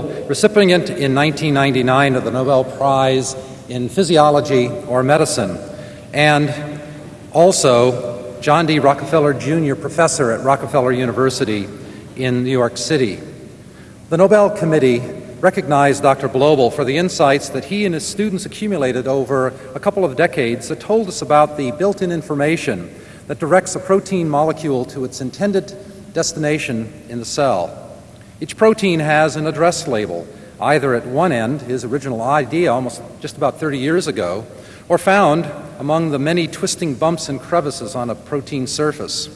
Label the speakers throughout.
Speaker 1: recipient in 1999 of the Nobel Prize in Physiology or Medicine, and also John D. Rockefeller Jr. Professor at Rockefeller University in New York City. The Nobel Committee recognized Dr. Blobel for the insights that he and his students accumulated over a couple of decades that told us about the built in information that directs a protein molecule to its intended destination in the cell. Each protein has an address label, either at one end, his original idea almost just about 30 years ago, or found among the many twisting bumps and crevices on a protein surface.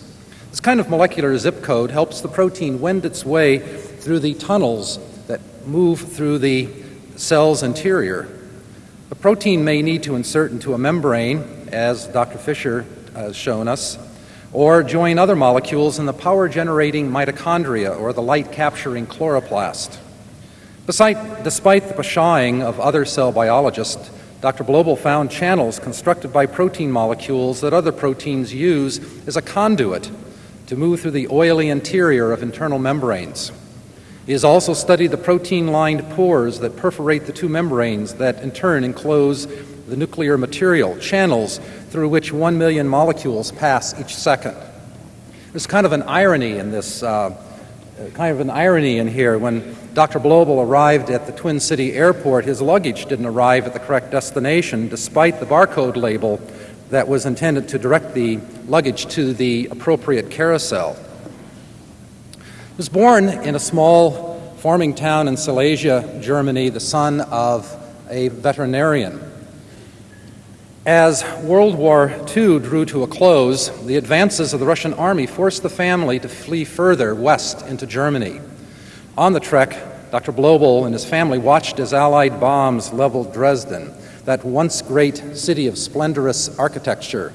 Speaker 1: This kind of molecular zip code helps the protein wend its way through the tunnels that move through the cell's interior. The protein may need to insert into a membrane, as Dr. Fischer has shown us, or join other molecules in the power generating mitochondria or the light capturing chloroplast. Beside, despite the pshawing of other cell biologists, Dr. Blobel found channels constructed by protein molecules that other proteins use as a conduit to move through the oily interior of internal membranes. He has also studied the protein lined pores that perforate the two membranes that in turn enclose the nuclear material, channels through which one million molecules pass each second. There's kind of an irony in this, uh, kind of an irony in here. When Dr. Blobel arrived at the Twin City airport, his luggage didn't arrive at the correct destination despite the barcode label that was intended to direct the luggage to the appropriate carousel. He was born in a small farming town in Silesia, Germany, the son of a veterinarian. As World War II drew to a close, the advances of the Russian army forced the family to flee further west into Germany. On the trek, Dr. Blobel and his family watched as Allied bombs leveled Dresden, that once great city of splendorous architecture.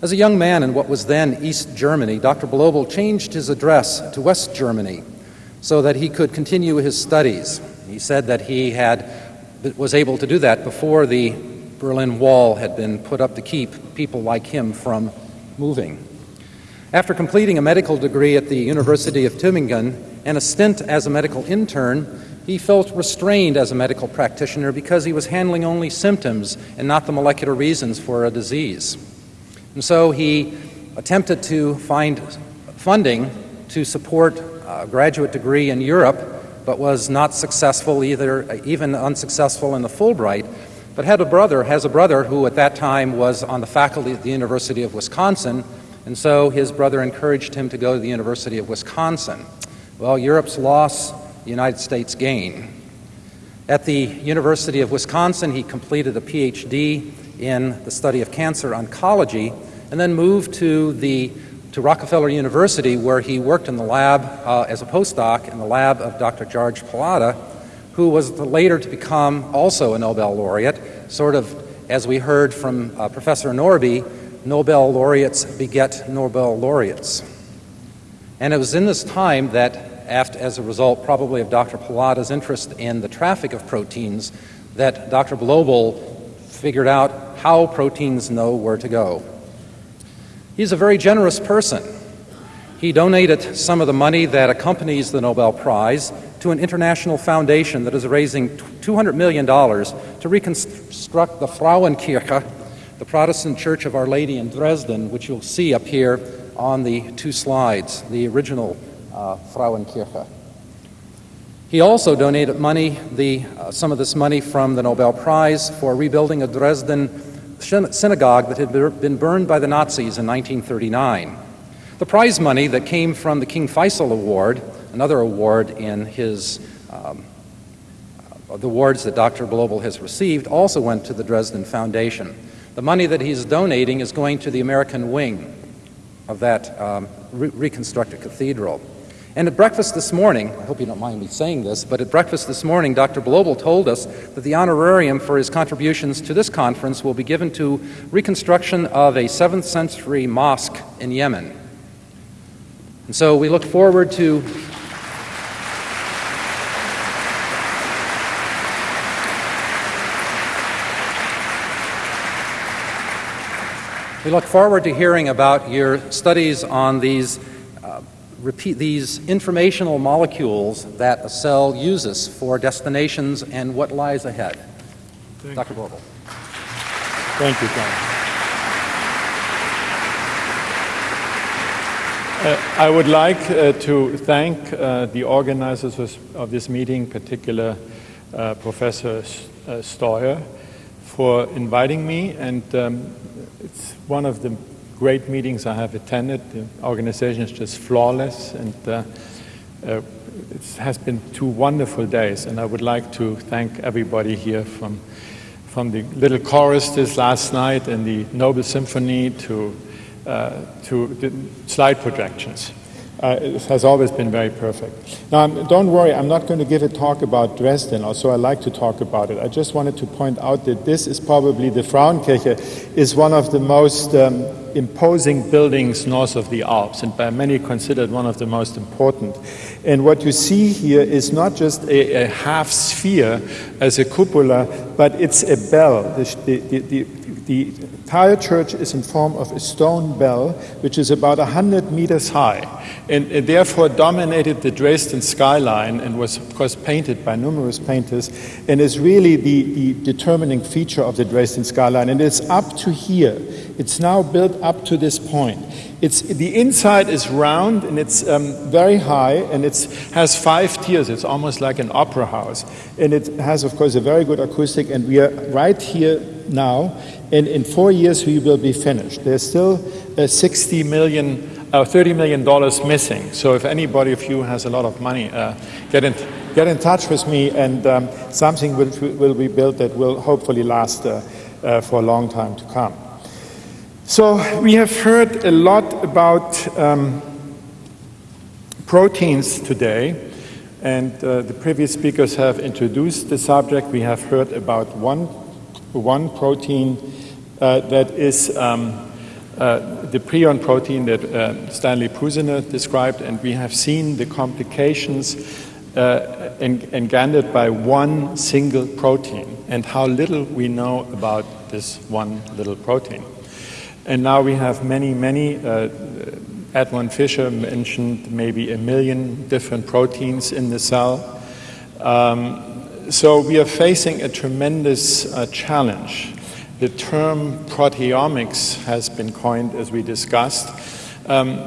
Speaker 1: As a young man in what was then East Germany, Dr. Blobel changed his address to West Germany so that he could continue his studies. He said that he had was able to do that before the Berlin Wall had been put up to keep people like him from moving. After completing a medical degree at the University of Tübingen and a stint as a medical intern, he felt restrained as a medical practitioner because he was handling only symptoms and not the molecular reasons for a disease. And so he attempted to find funding to support a graduate degree in Europe, but was not successful either, even unsuccessful in the Fulbright but had a brother, has a brother who at that time was on the faculty at the University of Wisconsin, and so his brother encouraged him to go to the University of Wisconsin. Well, Europe's loss, the United States gain. At the University of Wisconsin, he completed a PhD in the study of cancer oncology and then moved to the to Rockefeller University, where he worked in the lab uh, as a postdoc in the lab of Dr. George Palade, who was later to become also a Nobel laureate, sort of as we heard from uh, Professor Norrby, Nobel laureates beget Nobel laureates. And it was in this time that, after, as a result probably of Dr. Palade's interest in the traffic of proteins, that Dr. Blobel figured out how proteins know where to go. He's a very generous person. He donated some of the money that accompanies the Nobel Prize to an international foundation that is raising $200 million to reconstruct the Frauenkirche, the Protestant Church of Our Lady in Dresden, which you'll see up here on the two slides, the original uh, Frauenkirche. He also donated money, the, uh, some of this money from the Nobel Prize for rebuilding a Dresden synagogue that had been burned by the Nazis in 1939. The prize money that came from the King Faisal Award another award in his um, uh, the awards that Dr. Blobel has received also went to the Dresden Foundation. The money that he's donating is going to the American wing of that um, re- reconstructed cathedral. And at breakfast this morning, I hope you don't mind me saying this, but at breakfast this morning, Dr. Blobel told us that the honorarium for his contributions to this conference will be given to reconstruction of a 7th century mosque in Yemen. And so we look forward to We look forward to hearing about your studies on these uh, repeat these informational molecules that a cell uses for destinations and what lies ahead.
Speaker 2: Thank
Speaker 1: Dr. Blobel.
Speaker 2: Thank you, Tom. Uh, I would like uh, to thank uh, the organizers of this meeting, in particular uh, Professor uh, Steuer, for inviting me. And um, it's one of the great meetings I have attended. The organization is just flawless, and uh, it has been two wonderful days. And I would like to thank everybody here from from the little chorus last night and the Noble Symphony to uh, to the slide projections. Uh, it has always been very perfect. Now, I'm, don't worry, I'm not going to give a talk about Dresden, although I like to talk about it. I just wanted to point out that this is probably the Frauenkirche, is one of the most um, imposing buildings north of the Alps, and by many considered one of the most important. And what you see here is not just a, a half sphere as a cupola, but it's a bell. The, the, the, the entire church is in form of a stone bell, which is about 100 meters high, and, and therefore dominated the Dresden skyline and was, of course, painted by numerous painters, and is really the, the determining feature of the Dresden skyline. And it's up to here. It's now built up to this point. It's, the inside is round and it's um, very high and it has five tiers. It's almost like an opera house. And it has, of course, a very good acoustic. And we are right here now. In four years, we will be finished. There's still uh, 60 million, uh, 30 million dollars missing. So if anybody of you has a lot of money, uh, get in, get in touch with me, and um, something will, will be built that will hopefully last uh, uh, for a long time to come. So we have heard a lot about um, proteins today, and uh, the previous speakers have introduced the subject. We have heard about one, one protein uh, that is um, uh, the prion protein that uh, Stanley Prusiner described, and we have seen the complications uh, engendered by one single protein and how little we know about this one little protein. And now we have many, many, uh, Edwin Fischer mentioned maybe a million different proteins in the cell. Um, so we are facing a tremendous uh, challenge. The term proteomics has been coined as we discussed. Um,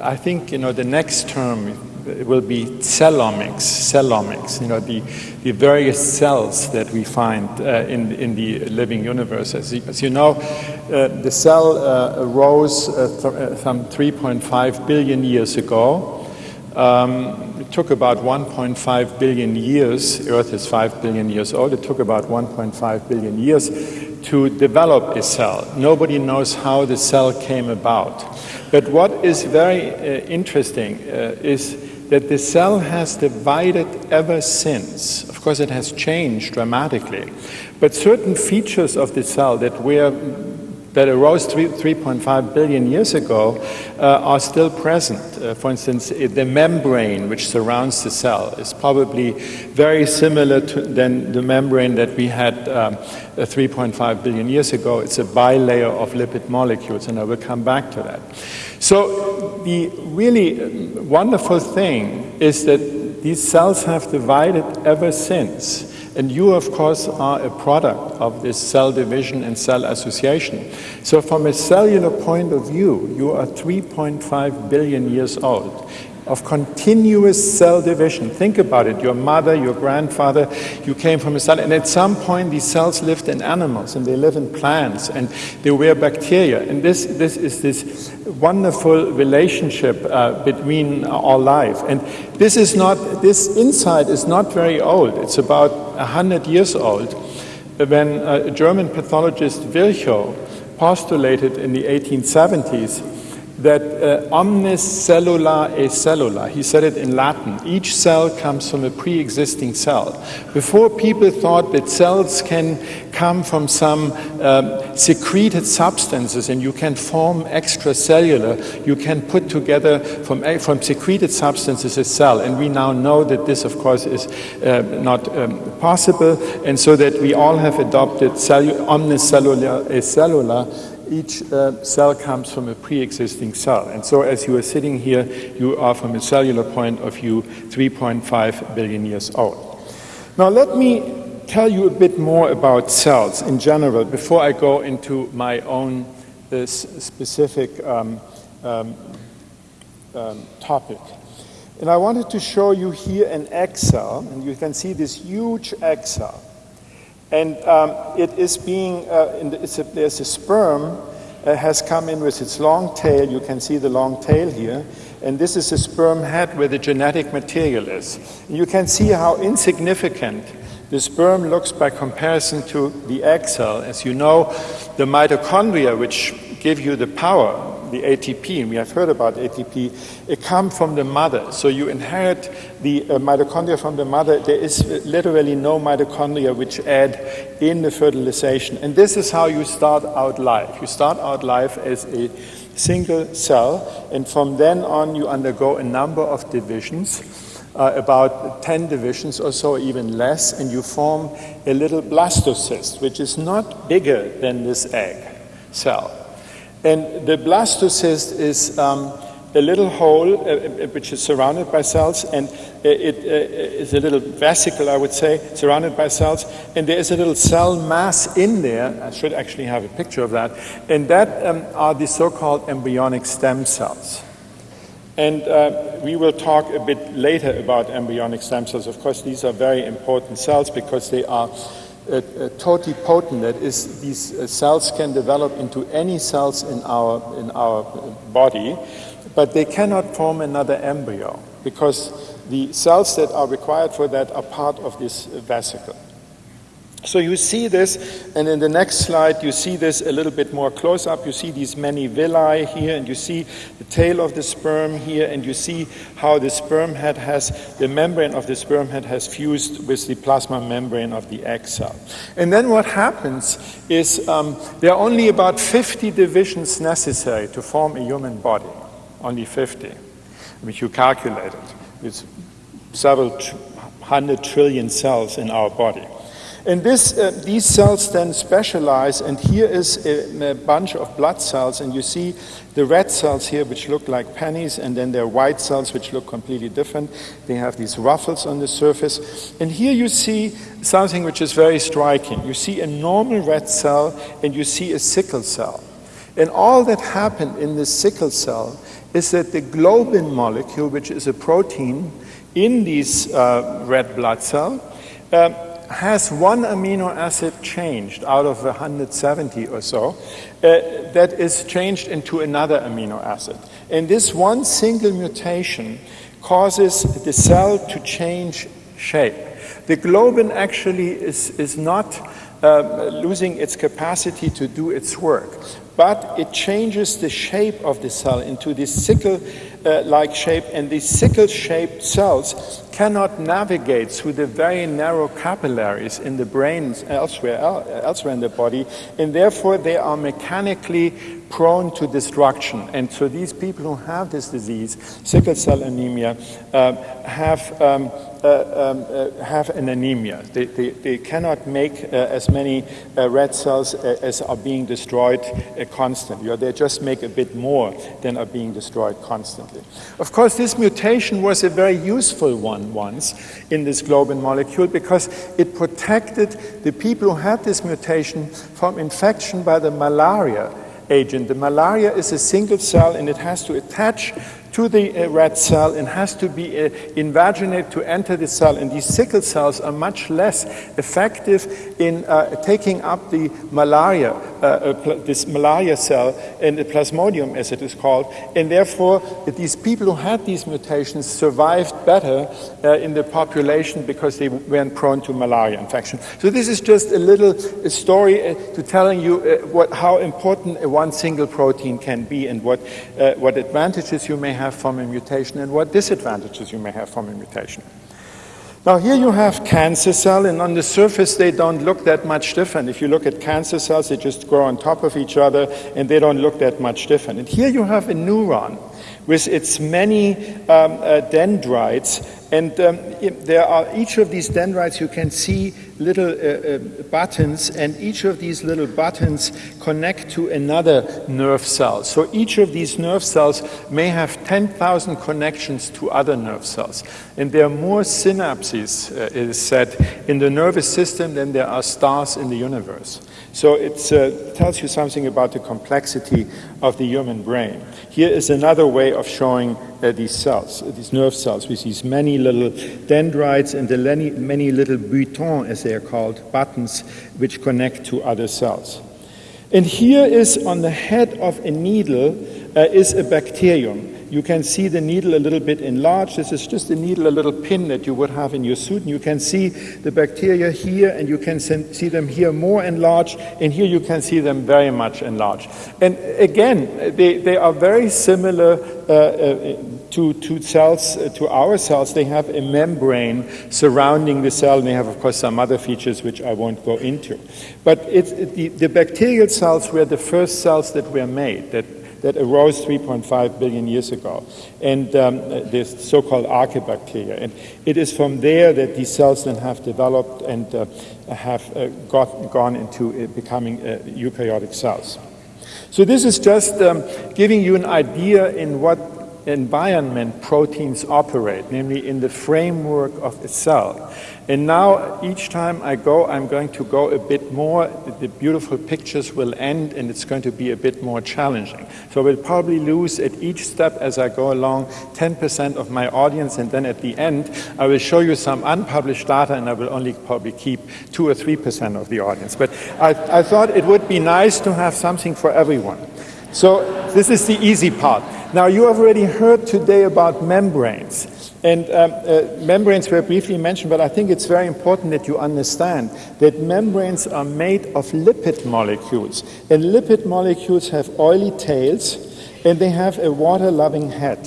Speaker 2: I think, you know, the next term will be cellomics, cellomics, you know, the, the various cells that we find uh, in, in the living universe. As you, as you know, uh, the cell uh, arose uh, th uh, some 3.5 billion years ago. Um, took about 1.5 billion years, Earth is 5 billion years old, it took about 1.5 billion years to develop a cell. Nobody knows how the cell came about. But what is very uh, interesting uh, is that the cell has divided ever since. Of course, it has changed dramatically, but certain features of the cell that were that arose 3.5 billion years ago uh, are still present. Uh, for instance, the membrane which surrounds the cell is probably very similar to than the membrane that we had um, uh, 3.5 billion years ago. It's a bilayer of lipid molecules, and I will come back to that. So the really wonderful thing is that these cells have divided ever since. And you, of course, are a product of this cell division and cell association. So from a cellular point of view, you are 3.5 billion years old of continuous cell division. Think about it. Your mother, your grandfather, you came from a cell. And at some point, these cells lived in animals and they live in plants and they were bacteria. And this, this is this wonderful relationship uh, between our life. And this is not, this insight is not very old. It's about 100 years old when a German pathologist Virchow postulated in the 1870s that uh, omnis cellula e cellula, he said it in Latin, each cell comes from a pre-existing cell. Before people thought that cells can come from some um, secreted substances and you can form extracellular, you can put together from, from secreted substances a cell. And we now know that this, of course, is uh, not um, possible. And so that we all have adopted omnis cellula e cellula each uh, cell comes from a pre-existing cell. And so as you are sitting here, you are from a cellular point of view 3.5 billion years old. Now let me tell you a bit more about cells in general before I go into my own uh, specific um, um, um, topic. And I wanted to show you here an egg cell, and you can see this huge egg cell. And um, it is being, uh, the, a, there's a sperm uh, has come in with its long tail. You can see the long tail here. And this is a sperm head where the genetic material is. And you can see how insignificant the sperm looks by comparison to the egg cell. As you know, the mitochondria, which give you the power, the ATP, and we have heard about ATP, it comes from the mother. So you inherit the uh, mitochondria from the mother. There is literally no mitochondria which add in the fertilization. And this is how you start out life. You start out life as a single cell, and from then on you undergo a number of divisions. Uh, about 10 divisions or so, even less, and you form a little blastocyst, which is not bigger than this egg cell. And the blastocyst is um, a little hole uh, uh, which is surrounded by cells, and it uh, is a little vesicle, I would say, surrounded by cells, and there is a little cell mass in there. I should actually have a picture of that, and that um, are the so-called embryonic stem cells. And uh, we will talk a bit later about embryonic stem cells. Of course, these are very important cells because they are uh, uh, totipotent, that is, these uh, cells can develop into any cells in our, in our body, but they cannot form another embryo because the cells that are required for that are part of this vesicle. So you see this, and in the next slide you see this a little bit more close up. You see these many villi here, and you see the tail of the sperm here, and you see how the sperm head has, the membrane of the sperm head has fused with the plasma membrane of the egg cell. And then what happens is um, there are only about 50 divisions necessary to form a human body, only 50, which you calculated. It's several hundred trillion cells in our body. And this, uh, these cells then specialize, and here is a, a, bunch of blood cells, and you see the red cells here, which look like pennies, and then there are white cells, which look completely different. They have these ruffles on the surface. And here you see something which is very striking. You see a normal red cell, and you see a sickle cell. And all that happened in the sickle cell is that the globin molecule, which is a protein in these uh, red blood cell, um, has one amino acid changed out of 170 or so uh, that is changed into another amino acid. And this one single mutation causes the cell to change shape. The globin actually is, is not uh, losing its capacity to do its work, but it changes the shape of the cell into this sickle uh, like shape, and these sickle shaped cells cannot navigate through the very narrow capillaries in the brain elsewhere, elsewhere in the body, and therefore they are mechanically prone to destruction. And so these people who have this disease, sickle cell anemia, uh, have um, have an anemia. They, they, they cannot make uh, as many uh, red cells uh, as are being destroyed constantly, or they just make a bit more than are being destroyed constantly. Of course, this mutation was a very useful one once in this globin molecule because it protected the people who had this mutation from infection by the malaria agent. The malaria is a single cell and it has to attach to the uh, red cell and has to be uh, invaginate to enter the cell. And these sickle cells are much less effective in uh, taking up the malaria, this malaria cell, and the plasmodium as it is called. And therefore, these people who had these mutations survived better in the population because they weren't prone to malaria infection. So this is just a little story to telling you what, how important one single protein can be and what, what advantages you may have have from a mutation and what disadvantages you may have from a mutation. Now here you have cancer cell and on the surface they don't look that much different. If you look at cancer cells, they just grow on top of each other and they don't look that much different. And here you have a neuron with its many um, uh, dendrites And um, there are each of these dendrites, you can see little uh, uh, buttons, and each of these little buttons connect to another nerve cell. So each of these nerve cells may have 10,000 connections to other nerve cells. And there are more synapses, uh, it is said, in the nervous system than there are stars in the universe. So it uh, tells you something about the complexity of the human brain. Here is another way of showing uh, these cells, these nerve cells, with these many little dendrites and the many, many little boutons, as they are called, buttons, which connect to other cells. And here is on the head of a needle uh, is a bacterium. You can see the needle a little bit enlarged. This is just a needle, a little pin that you would have in your suit. And you can see the bacteria here, and you can see them here more enlarged, and here you can see them very much enlarged. And again, they, they are very similar uh, uh, to, to cells, uh, to our cells. They have a membrane surrounding the cell, and they have, of course, some other features which I won't go into. But it's, the, the bacterial cells were the first cells that were made, that that arose 3.5 billion years ago, and um, this so-called archaebacteria. And it is from there that these cells then have developed and uh, have uh, got, gone into uh, becoming uh, eukaryotic cells. So this is just um, giving you an idea in what environment proteins operate, namely in the framework of a cell. And now, each time I go, I'm going to go a bit more. The beautiful pictures will end, and it's going to be a bit more challenging. So I will probably lose at each step as I go along 10% of my audience, and then at the end, I will show you some unpublished data, and I will only probably keep 2 or 3% of the audience. But I, I thought it would be nice to have something for everyone. So this is the easy part. Now, you have already heard today about membranes. And um, uh, membranes were briefly mentioned, but I think it's very important that you understand that membranes are made of lipid molecules. And lipid molecules have oily tails, and they have a water-loving head,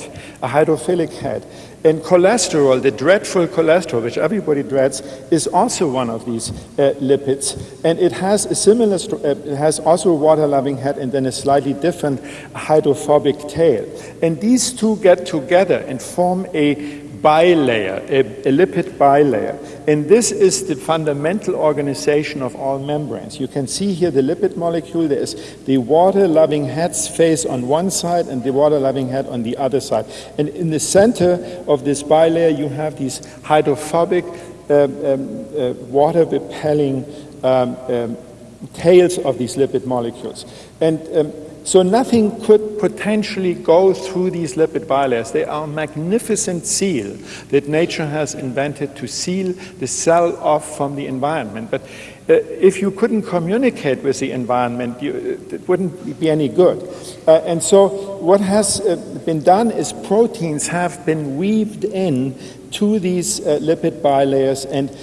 Speaker 2: a hydrophilic head. And cholesterol, the dreadful cholesterol, which everybody dreads, is also one of these uh, lipids. And it has a similar, uh, it has also a water-loving head and then a slightly different hydrophobic tail. And these two get together and form a bilayer, a, a, lipid bilayer. And this is the fundamental organization of all membranes. You can see here the lipid molecule. There is the water-loving head's face on one side and the water-loving head on the other side. And in the center of this bilayer, you have these hydrophobic, um, um, uh, water-repelling um, um, tails of these lipid molecules. And um, so nothing could potentially go through these lipid bilayers. They are a magnificent seal that nature has invented to seal the cell off from the environment. But uh, if you couldn't communicate with the environment, you, it wouldn't be any good. Uh, and so what has uh, been done is proteins have been weaved in to these uh, lipid bilayers and uh,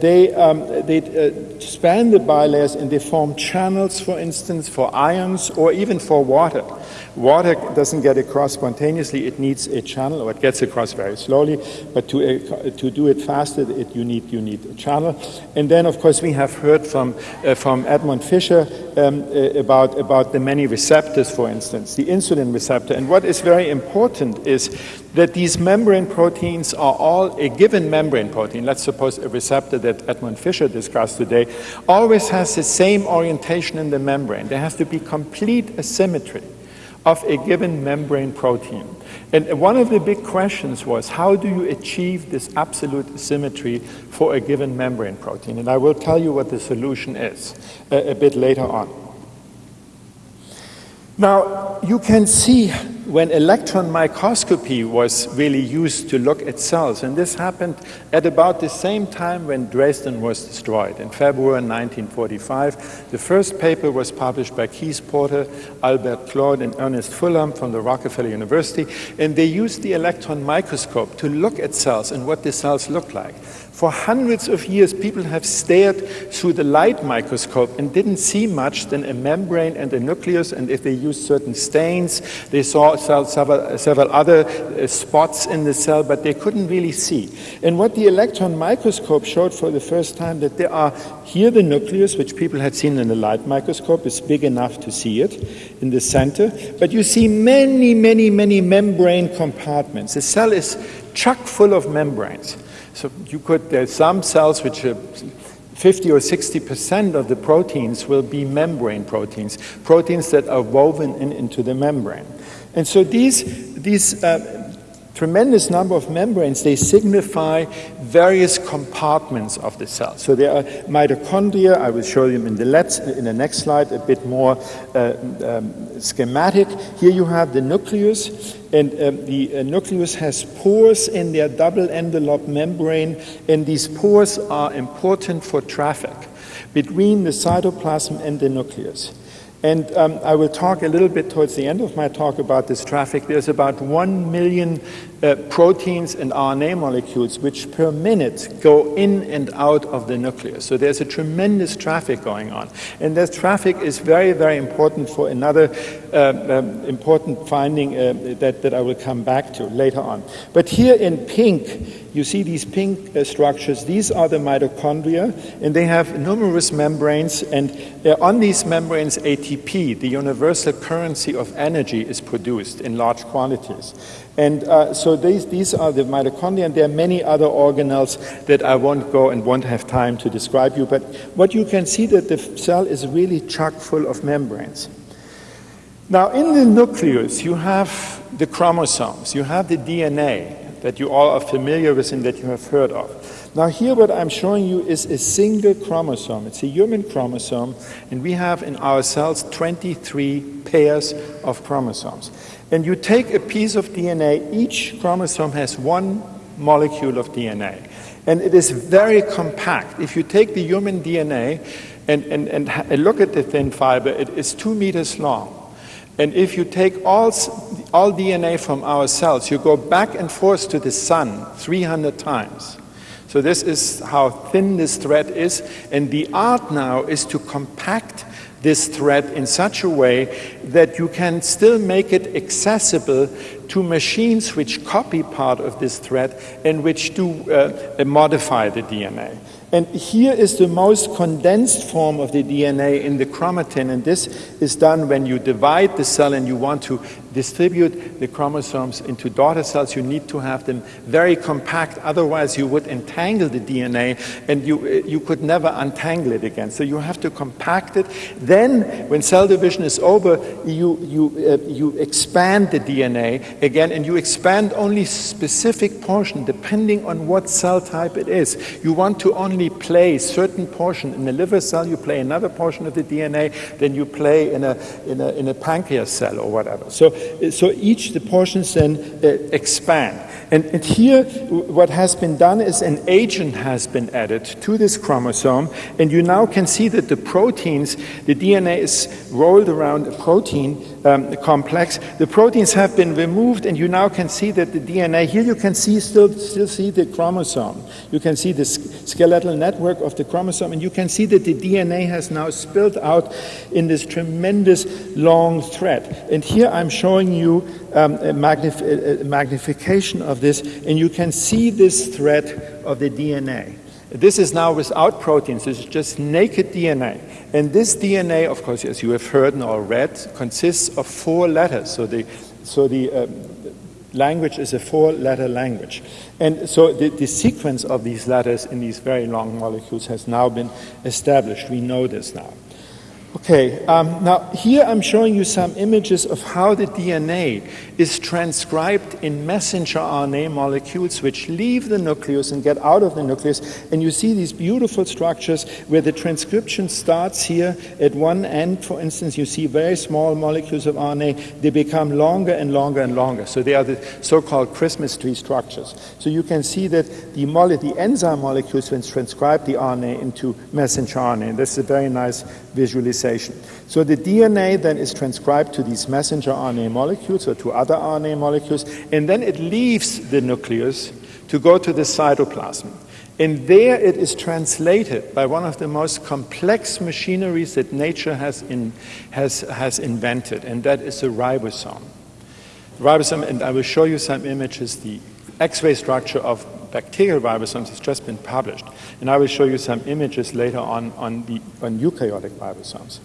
Speaker 2: they, um, they uh, span the bilayers and they form channels, for instance, for ions or even for water. Water doesn't get across spontaneously, it needs a channel, or it gets across very slowly, but to, uh, to do it faster, it, you, need, you need a channel. And then, of course, we have heard from, uh, from Edmond Fischer um, uh, about, about the many receptors, for instance, the insulin receptor. And what is very important is that these membrane proteins are all a given membrane protein, let's suppose a receptor that Edmond Fischer discussed today, always has the same orientation in the membrane. There has to be complete asymmetry of a given membrane protein. And one of the big questions was, how do you achieve this absolute symmetry for a given membrane protein? And I will tell you what the solution is a, a bit later on. Now, you can see when electron microscopy was really used to look at cells, and this happened at about the same time when Dresden was destroyed, in February 1945. The first paper was published by Keith Porter, Albert Claude, and Ernest Fullam from the Rockefeller University, and they used the electron microscope to look at cells and what the cells look like. For hundreds of years, people have stared through the light microscope and didn't see much than a membrane and a nucleus, and if they used certain stains, they saw several, other uh, spots in the cell, but they couldn't really see. And what the electron microscope showed for the first time that there are here the nucleus, which people had seen in the light microscope, is big enough to see it in the center, but you see many, many, many membrane compartments. The cell is chock full of membranes. So you could, there's some cells which are 50 or 60 percent of the proteins will be membrane proteins, proteins that are woven in, into the membrane. And so these, these uh, tremendous number of membranes, they signify various compartments of the cell. So there are mitochondria, I will show them in the, let's, in the next slide, a bit more uh, um, schematic. Here you have the nucleus, and um, the uh, nucleus has pores in their double envelope membrane, and these pores are important for traffic between the cytoplasm and the nucleus. And um, I will talk a little bit towards the end of my talk about this traffic. There's about one million uh, proteins and RNA molecules which per minute go in and out of the nucleus. So there's a tremendous traffic going on. And that traffic is very, very important for another uh, um, important finding uh, that, that I will come back to later on. But here in pink, you see these pink uh, structures. These are the mitochondria, and they have numerous membranes. And uh, on these membranes, ATP, the universal currency of energy, is produced in large quantities. And uh, so these, these are the mitochondria, and there are many other organelles that I won't go and won't have time to describe you. But what you can see that the cell is really chock full of membranes. Now, in the nucleus, you have the chromosomes, you have the DNA, that you all are familiar with and that you have heard of. Now here what I'm showing you is a single chromosome. It's a human chromosome and we have in our cells 23 pairs of chromosomes. And you take a piece of DNA, each chromosome has one molecule of DNA. And it is very compact. If you take the human DNA and, and, and look at the thin fiber, it is two meters long. And if you take all, all DNA from our cells, you go back and forth to the sun 300 times. So this is how thin this thread is. And the art now is to compact this thread in such a way that you can still make it accessible to machines which copy part of this thread and which do uh, modify the DNA. And here is the most condensed form of the DNA in the chromatin, and this is done when you divide the cell and you want to distribute the chromosomes into daughter cells. You need to have them very compact, otherwise you would entangle the DNA and you, you could never untangle it again. So you have to compact it. Then, when cell division is over, you, you, uh, you expand the DNA again, and you expand only specific portion depending on what cell type it is. You want to only play certain portion in the liver cell, you play another portion of the DNA, then you play in a, in a, in a pancreas cell or whatever. So, so each of the portions then uh, expand. And, and, here, what has been done is an agent has been added to this chromosome, and you now can see that the proteins, the DNA is rolled around a protein um, complex. The proteins have been removed, and you now can see that the DNA, here you can see still, still see the chromosome. You can see the skeletal network of the chromosome, and you can see that the DNA has now spilled out in this tremendous long thread. And here I'm showing you um, a, magnif a magnification of this, and you can see this thread of the DNA. This is now without proteins, this is just naked DNA. And this DNA, of course, as you have heard and all read, consists of four letters. So the, so the um, language is a four letter language. And so the, the, sequence of these letters in these very long molecules has now been established. We know this now. Okay, um, now here I'm showing you some images of how the DNA is transcribed in messenger RNA molecules which leave the nucleus and get out of the nucleus. And you see these beautiful structures where the transcription starts here at one end, for instance, you see very small molecules of RNA, they become longer and longer and longer. So they are the so-called Christmas tree structures. So you can see that the, the enzyme molecules when transcribe the RNA into messenger RNA. And this is a very nice visualization. So the DNA then is transcribed to these messenger RNA molecules or to other RNA molecules, and then it leaves the nucleus to go to the cytoplasm. And there it is translated by one of the most complex machineries that nature has, in, has, has invented, and that is the ribosome. ribosome, and I will show you some images. The X-ray structure of bacterial ribosomes has just been published, and I will show you some images later on on, the, on eukaryotic ribosomes.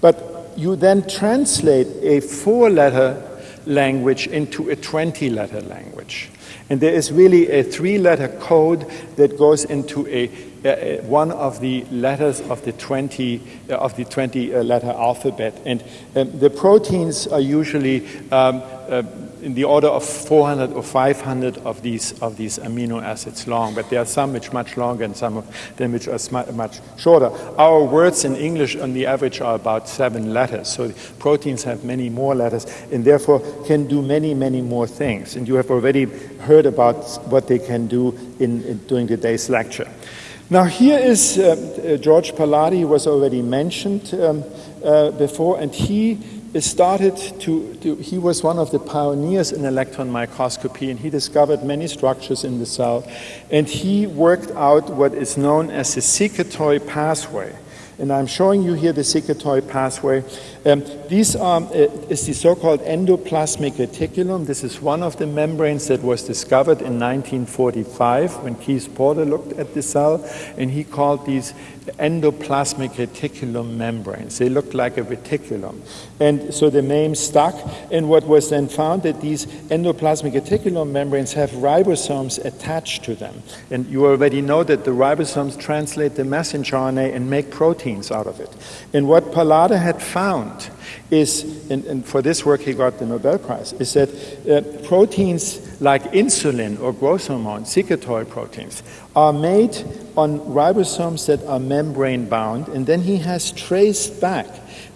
Speaker 2: But you then translate a four-letter language into a 20-letter language. And there is really a three-letter code that goes into a, a, one of the letters of the 20 uh, of the 20 uh, letter alphabet. And um, the proteins are usually um, uh, in the order of 400 or 500 of these of these amino acids long, but there are some which are much longer and some of them which are much shorter. Our words in English on the average are about seven letters, so proteins have many more letters and therefore can do many, many more things. And you have already heard about what they can do in, in during today's lecture. Now here is uh, uh, George Palade, was already mentioned um, uh, before, and he started to, to, he was one of the pioneers in electron microscopy and he discovered many structures in the cell and he worked out what is known as the secretory pathway. And I'm showing you here the secretory pathway. Um, these are, uh, is the so-called endoplasmic reticulum. This is one of the membranes that was discovered in 1945 when Keith Porter looked at the cell, and he called these endoplasmic reticulum membranes. They look like a reticulum. And so the name stuck, and what was then found that these endoplasmic reticulum membranes have ribosomes attached to them. And you already know that the ribosomes translate the messenger RNA and make proteins out of it. And what Palade had found is, and, and, for this work he got the Nobel Prize, is that uh, proteins like insulin or growth hormone, secretory proteins, are made on ribosomes that are membrane bound, and then he has traced back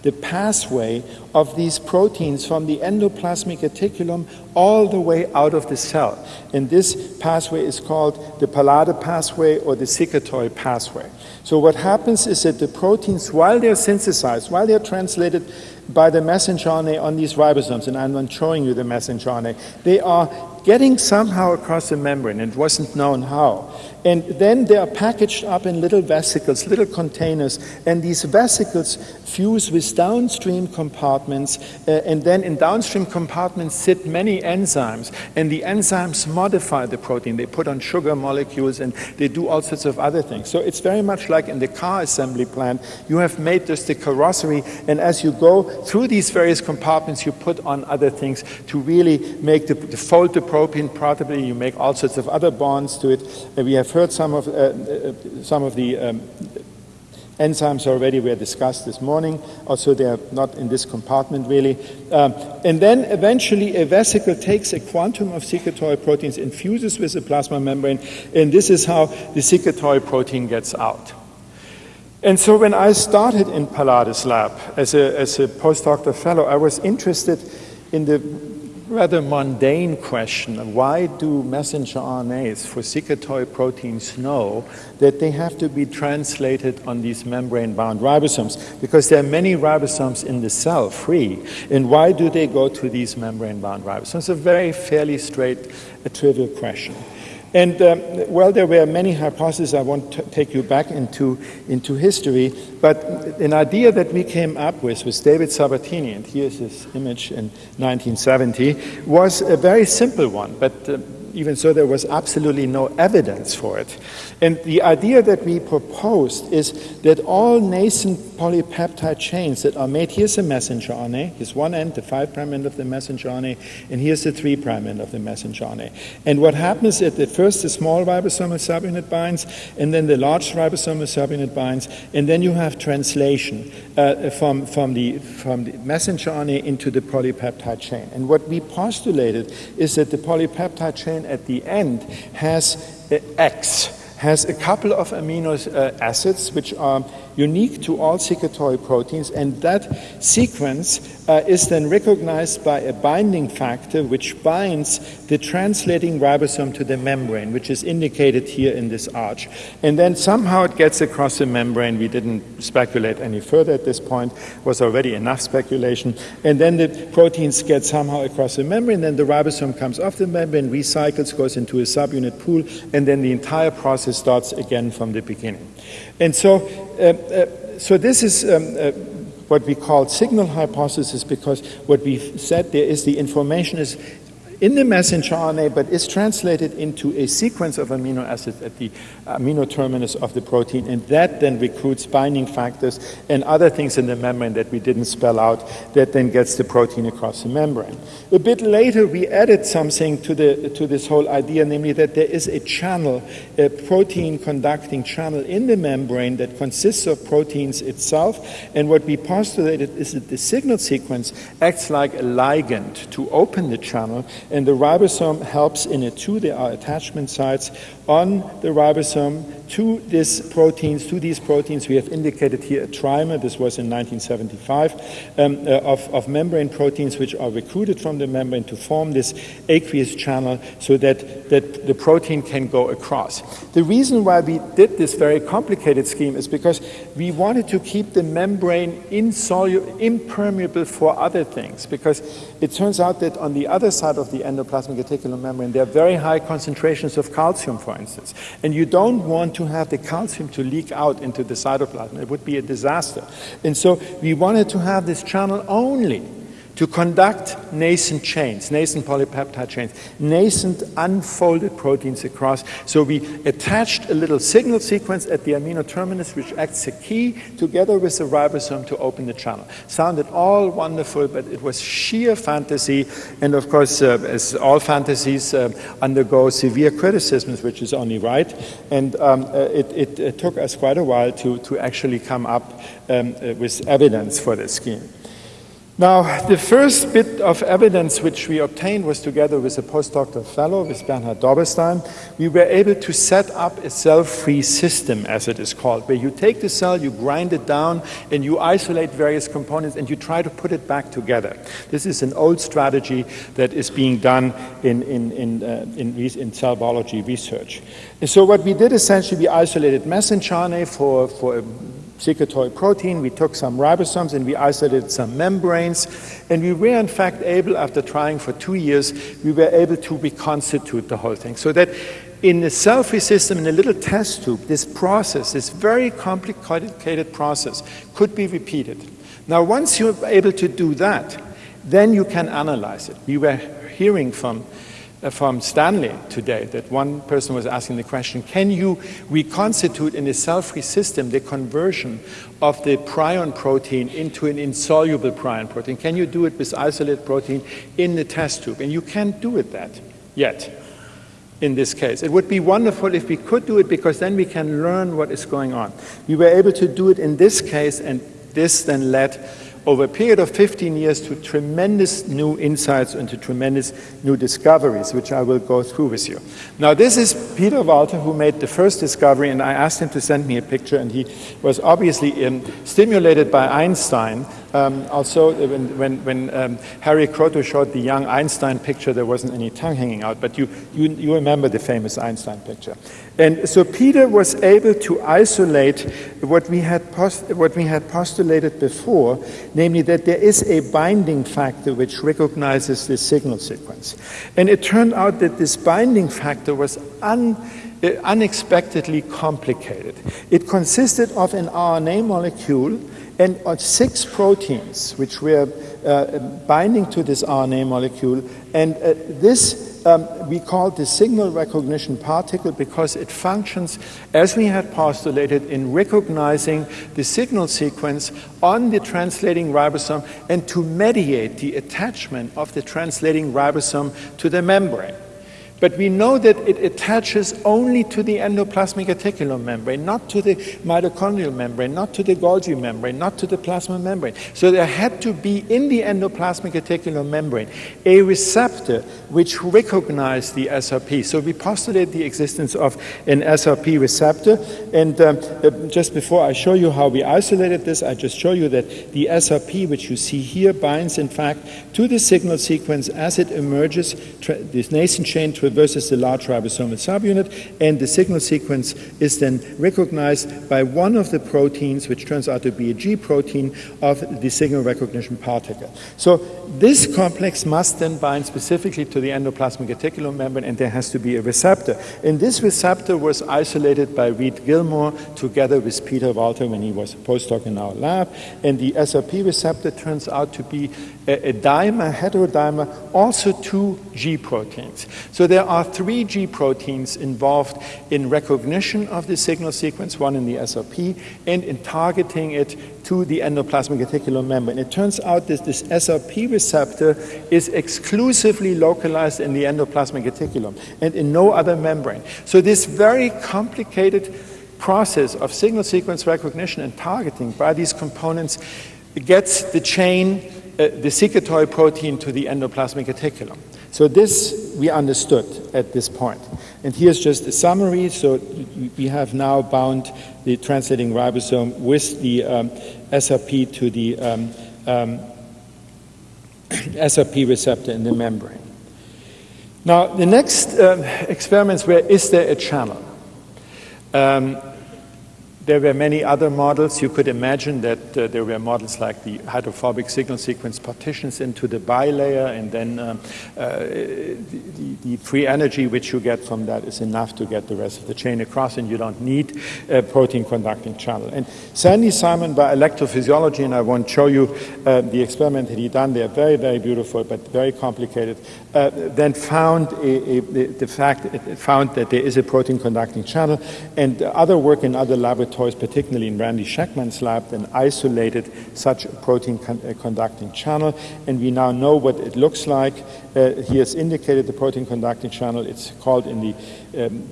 Speaker 2: the pathway of these proteins from the endoplasmic reticulum all the way out of the cell. And this pathway is called the Palade pathway or the secretory pathway. So what happens is that the proteins, while they're synthesized, while they're translated by the messenger RNA on these ribosomes, and I'm not showing you the messenger RNA, they are getting somehow across the membrane, and it wasn't known how. And then they are packaged up in little vesicles, little containers, and these vesicles fuse with downstream compartments, uh, and then in downstream compartments sit many enzymes, and the enzymes modify the protein. They put on sugar molecules, and they do all sorts of other things. So it's very much like in the car assembly plant. You have made just the carrossery, and as you go through these various compartments, you put on other things to really make the, fold the protein properly. You make all sorts of other bonds to it. And we have heard some of, uh, uh, some of the um, enzymes already were discussed this morning. Also, they are not in this compartment really. Um, and then eventually a vesicle takes a quantum of secretory proteins, infuses with the plasma membrane, and this is how the secretory protein gets out. And so when I started in Palade's lab as a, as a postdoctoral fellow, I was interested in the rather mundane question why do messenger RNAs for secretory proteins know that they have to be translated on these membrane bound ribosomes? Because there are many ribosomes in the cell free, and why do they go to these membrane bound ribosomes? It's a very fairly straight, a trivial question. And um, well, there were many hypotheses. I won't take you back into, into history, but an idea that we came up with with David Sabatini, and here's his image in 1970, was a very simple one, but uh, even so, there was absolutely no evidence for it. And the idea that we proposed is that all nascent polypeptide chains that are made, here's a messenger RNA, here's one end, the 5' end of the messenger RNA, and here's the 3' end of the messenger RNA. And what happens is that first the small ribosomal subunit binds, and then the large ribosomal subunit binds, and then you have translation uh, from, from, the, from the messenger RNA into the polypeptide chain. And what we postulated is that the polypeptide chain at the end has X, has a couple of amino uh, acids which are unique to all secretory proteins, and that sequence uh, is then recognized by a binding factor which binds the translating ribosome to the membrane, which is indicated here in this arch. And then somehow it gets across the membrane. We didn't speculate any further at this point, was already enough speculation. And then the proteins get somehow across the membrane, then the ribosome comes off the membrane, recycles, goes into a subunit pool, and then the entire process starts again from the beginning. And so, so this is um, uh, what we call signal hypothesis because what we said there is the information is in the messenger RNA, but is translated into a sequence of amino acids at the uh, amino terminus of the protein, and that then recruits binding factors and other things in the membrane that we didn't spell out that then gets the protein across the membrane. A bit later, we added something to, the, to this whole idea, namely that there is a channel, a protein conducting channel in the membrane that consists of proteins itself, and what we postulated is that the signal sequence acts like a ligand to open the channel, and the ribosome helps in it too. There are uh, attachment sites on the ribosome to these proteins, to these proteins. We have indicated here a trimer, this was in 1975, um, uh, of, of membrane proteins which are recruited from the membrane to form this aqueous channel so that, that the protein can go across. The reason why we did this very complicated scheme is because we wanted to keep the membrane impermeable for other things, because it turns out that on the other side of the endoplasmic reticulum membrane, there are very high concentrations of calcium, for instance, and you don't want to have the calcium to leak out into the cytoplasm. It would be a disaster. And so we wanted to have this channel only to conduct nascent chains, nascent polypeptide chains, nascent unfolded proteins across. So we attached a little signal sequence at the amino terminus, which acts a key together with the ribosome to open the channel. Sounded all wonderful, but it was sheer fantasy. And of course, uh, as all fantasies uh, undergo severe criticisms, which is only right. And um, uh, it, it, it, took us quite a while to, to actually come up um, uh, with evidence for this scheme. Now, the first bit of evidence which we obtained was together with a postdoctoral fellow, with Bernhard Dobberstein. We were able to set up a cell-free system, as it is called, where you take the cell, you grind it down, and you isolate various components, and you try to put it back together. This is an old strategy that is being done in, in, in, uh, in, in cell biology research. And so what we did essentially, we isolated messenger RNA for, for a secretory protein. We took some ribosomes and we isolated some membranes. And we were, in fact, able, after trying for two years, we were able to reconstitute the whole thing. So that in the cell-free system, in a little test tube, this process, this very complicated process, could be repeated. Now, once you're able to do that, then you can analyze it. We were hearing from Uh, from Stanley today that one person was asking the question, can you reconstitute in a cell-free system the conversion of the prion protein into an insoluble prion protein? Can you do it with isolated protein in the test tube? And you can't do it that yet in this case. It would be wonderful if we could do it because then we can learn what is going on. We were able to do it in this case and this then led over a period of 15 years to tremendous new insights and to tremendous new discoveries, which I will go through with you. Now, this is Peter Walter, who made the first discovery, and I asked him to send me a picture, and he was obviously um, stimulated by Einstein um, also, when, when, when um, Harry Kroto showed the young Einstein picture, there wasn't any tongue hanging out, but you, you, you remember the famous Einstein picture. And so Peter was able to isolate what we, had post, what we had postulated before, namely that there is a binding factor which recognizes the signal sequence. And it turned out that this binding factor was un, uh, unexpectedly complicated. It consisted of an RNA molecule and on six proteins which were uh, binding to this RNA molecule. And uh, this um, we call the signal recognition particle because it functions as we had postulated in recognizing the signal sequence on the translating ribosome and to mediate the attachment of the translating ribosome to the membrane. But we know that it attaches only to the endoplasmic reticulum membrane, not to the mitochondrial membrane, not to the Golgi membrane, not to the plasma membrane. So there had to be in the endoplasmic reticulum membrane a receptor which recognized the SRP. So we postulate the existence of an SRP receptor. And um, uh, just before I show you how we isolated this, I just show you that the SRP, which you see here, binds in fact to the signal sequence as it emerges, this nascent chain to versus the large ribosomal subunit, and the signal sequence is then recognized by one of the proteins, which turns out to be a G protein of the signal recognition particle. So this complex must then bind specifically to the endoplasmic reticulum membrane, and there has to be a receptor. And this receptor was isolated by Reid Gilmore together with Peter Walter when he was a postdoc in our lab. And the SRP receptor turns out to be a, dimer, heterodimer, also two G proteins. So there are three G proteins involved in recognition of the signal sequence, one in the SRP, and in targeting it to the endoplasmic reticulum membrane. It turns out that this SRP receptor is exclusively localized in the endoplasmic reticulum and in no other membrane. So this very complicated process of signal sequence recognition and targeting by these components gets the chain, the secretory protein to the endoplasmic reticulum. So this we understood at this point. And here's just a summary. So we have now bound the translating ribosome with the um, SRP to the um, um, SRP receptor in the membrane. Now, the next um, experiments were, is there a channel? There were many other models. You could imagine that uh, there were models like the hydrophobic signal sequence partitions into the bilayer, and then um, uh, the, the, free energy which you get from that is enough to get the rest of the chain across, and you don't need a protein conducting channel. And Sandy Simon by electrophysiology, and I won't show you uh, the experiment that he done. They are very, very beautiful, but very complicated. Uh, then found a, a, the fact, found that there is a protein conducting channel, and other work in other laboratories toys, particularly in Randy Schekman's lab, then isolated such a protein con uh, conducting channel. And we now know what it looks like. Uh, he has indicated the protein conducting channel. It's called in the um,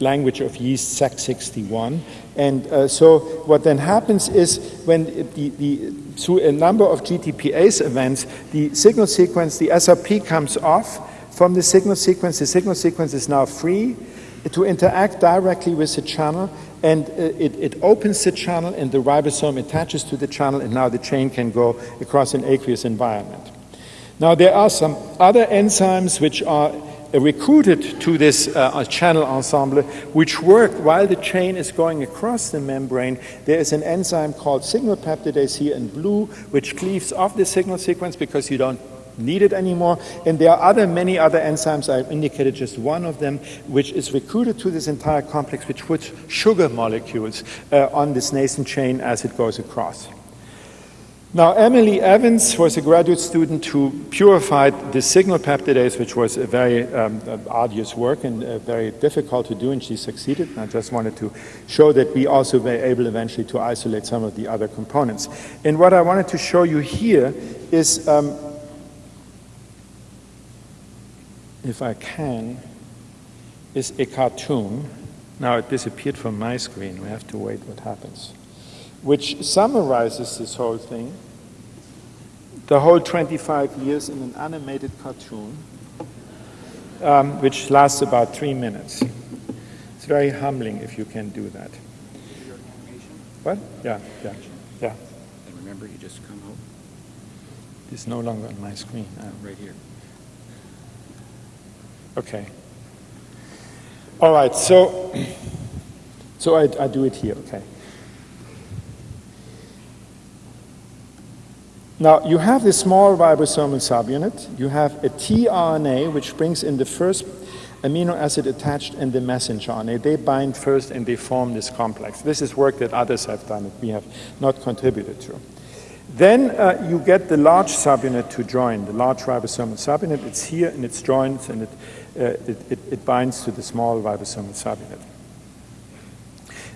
Speaker 2: language of yeast SEC61. And uh, so what then happens is when the, the, through a number of GTPase events, the signal sequence, the SRP comes off from the signal sequence. The signal sequence is now free to interact directly with the channel and uh, it, it, opens the channel and the ribosome attaches to the channel and now the chain can go across an aqueous environment. Now there are some other enzymes which are uh, recruited to this uh, channel ensemble which work while the chain is going across the membrane. There is an enzyme called signal peptidase here in blue which cleaves off the signal sequence because you don't needed anymore. And there are other, many other enzymes. I've indicated just one of them, which is recruited to this entire complex, which puts sugar molecules uh, on this nascent chain as it goes across. Now, Emily Evans was a graduate student who purified the signal peptidase, which was a very um, arduous work and uh, very difficult to do, and she succeeded. And I just wanted to show that we also were able eventually to isolate some of the other components. And what I wanted to show you here is um, if I can, is a cartoon. Now it disappeared from my screen. We have to wait what happens. Which summarizes this whole thing, the whole 25 years in an animated cartoon, um, which lasts about three minutes. It's very humbling if you can do that. What? Yeah, yeah, yeah.
Speaker 3: And remember, you just come out.
Speaker 2: It's no longer on my screen.
Speaker 3: Right here.
Speaker 2: Okay. All right, so, so I, I do it here, okay. Now, you have this small ribosomal subunit. You have a tRNA, which brings in the first amino acid attached in the messenger RNA. They bind first and they form this complex. This is work that others have done that we have not contributed to. Then uh, you get the large subunit to join, the large ribosomal subunit. It's here and it's joined and it it, it, it, binds to the small ribosomal subunit.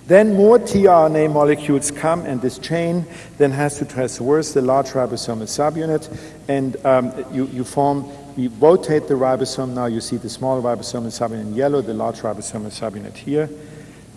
Speaker 2: Then more tRNA molecules come, and this chain then has to traverse the large ribosomal subunit, and um, you, you form, we rotate the ribosome. Now you see the small ribosomal subunit in yellow, the large ribosomal subunit here.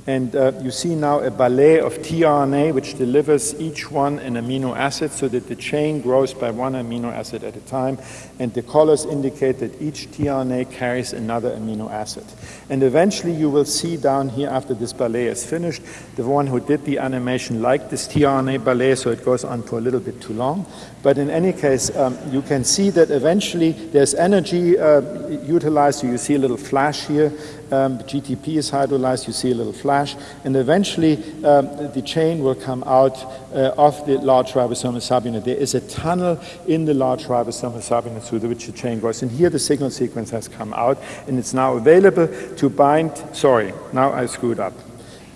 Speaker 2: And uh, you see now a ballet of tRNA which delivers each one an amino acid so that the chain grows by one amino acid at a time. And the colors indicate that each tRNA carries another amino acid. And eventually you will see down here after this ballet is finished, the one who did the animation liked this tRNA ballet, so it goes on for a little bit too long. But in any case, um, you can see that eventually there's energy uh, utilized. So you see a little flash here. Um, GTP is hydrolyzed. You see a little flash. And eventually um, the chain will come out uh, of the large ribosomal subunit. There is a tunnel in the large ribosomal subunit through which the chain goes. And here the signal sequence has come out. And it's now available to bind. Sorry, now I screwed up.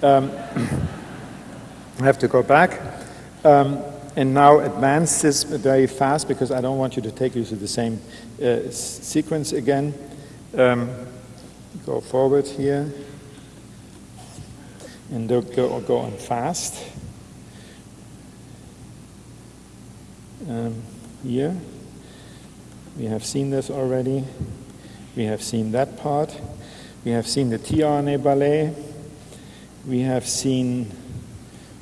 Speaker 2: Um, I have to go back. Um, and now advance this very fast because I don't want you to take you to the same uh, sequence again. Um, go forward here and go, go on fast. Um, here, we have seen this already. We have seen that part. We have seen the tRNA ballet. We have seen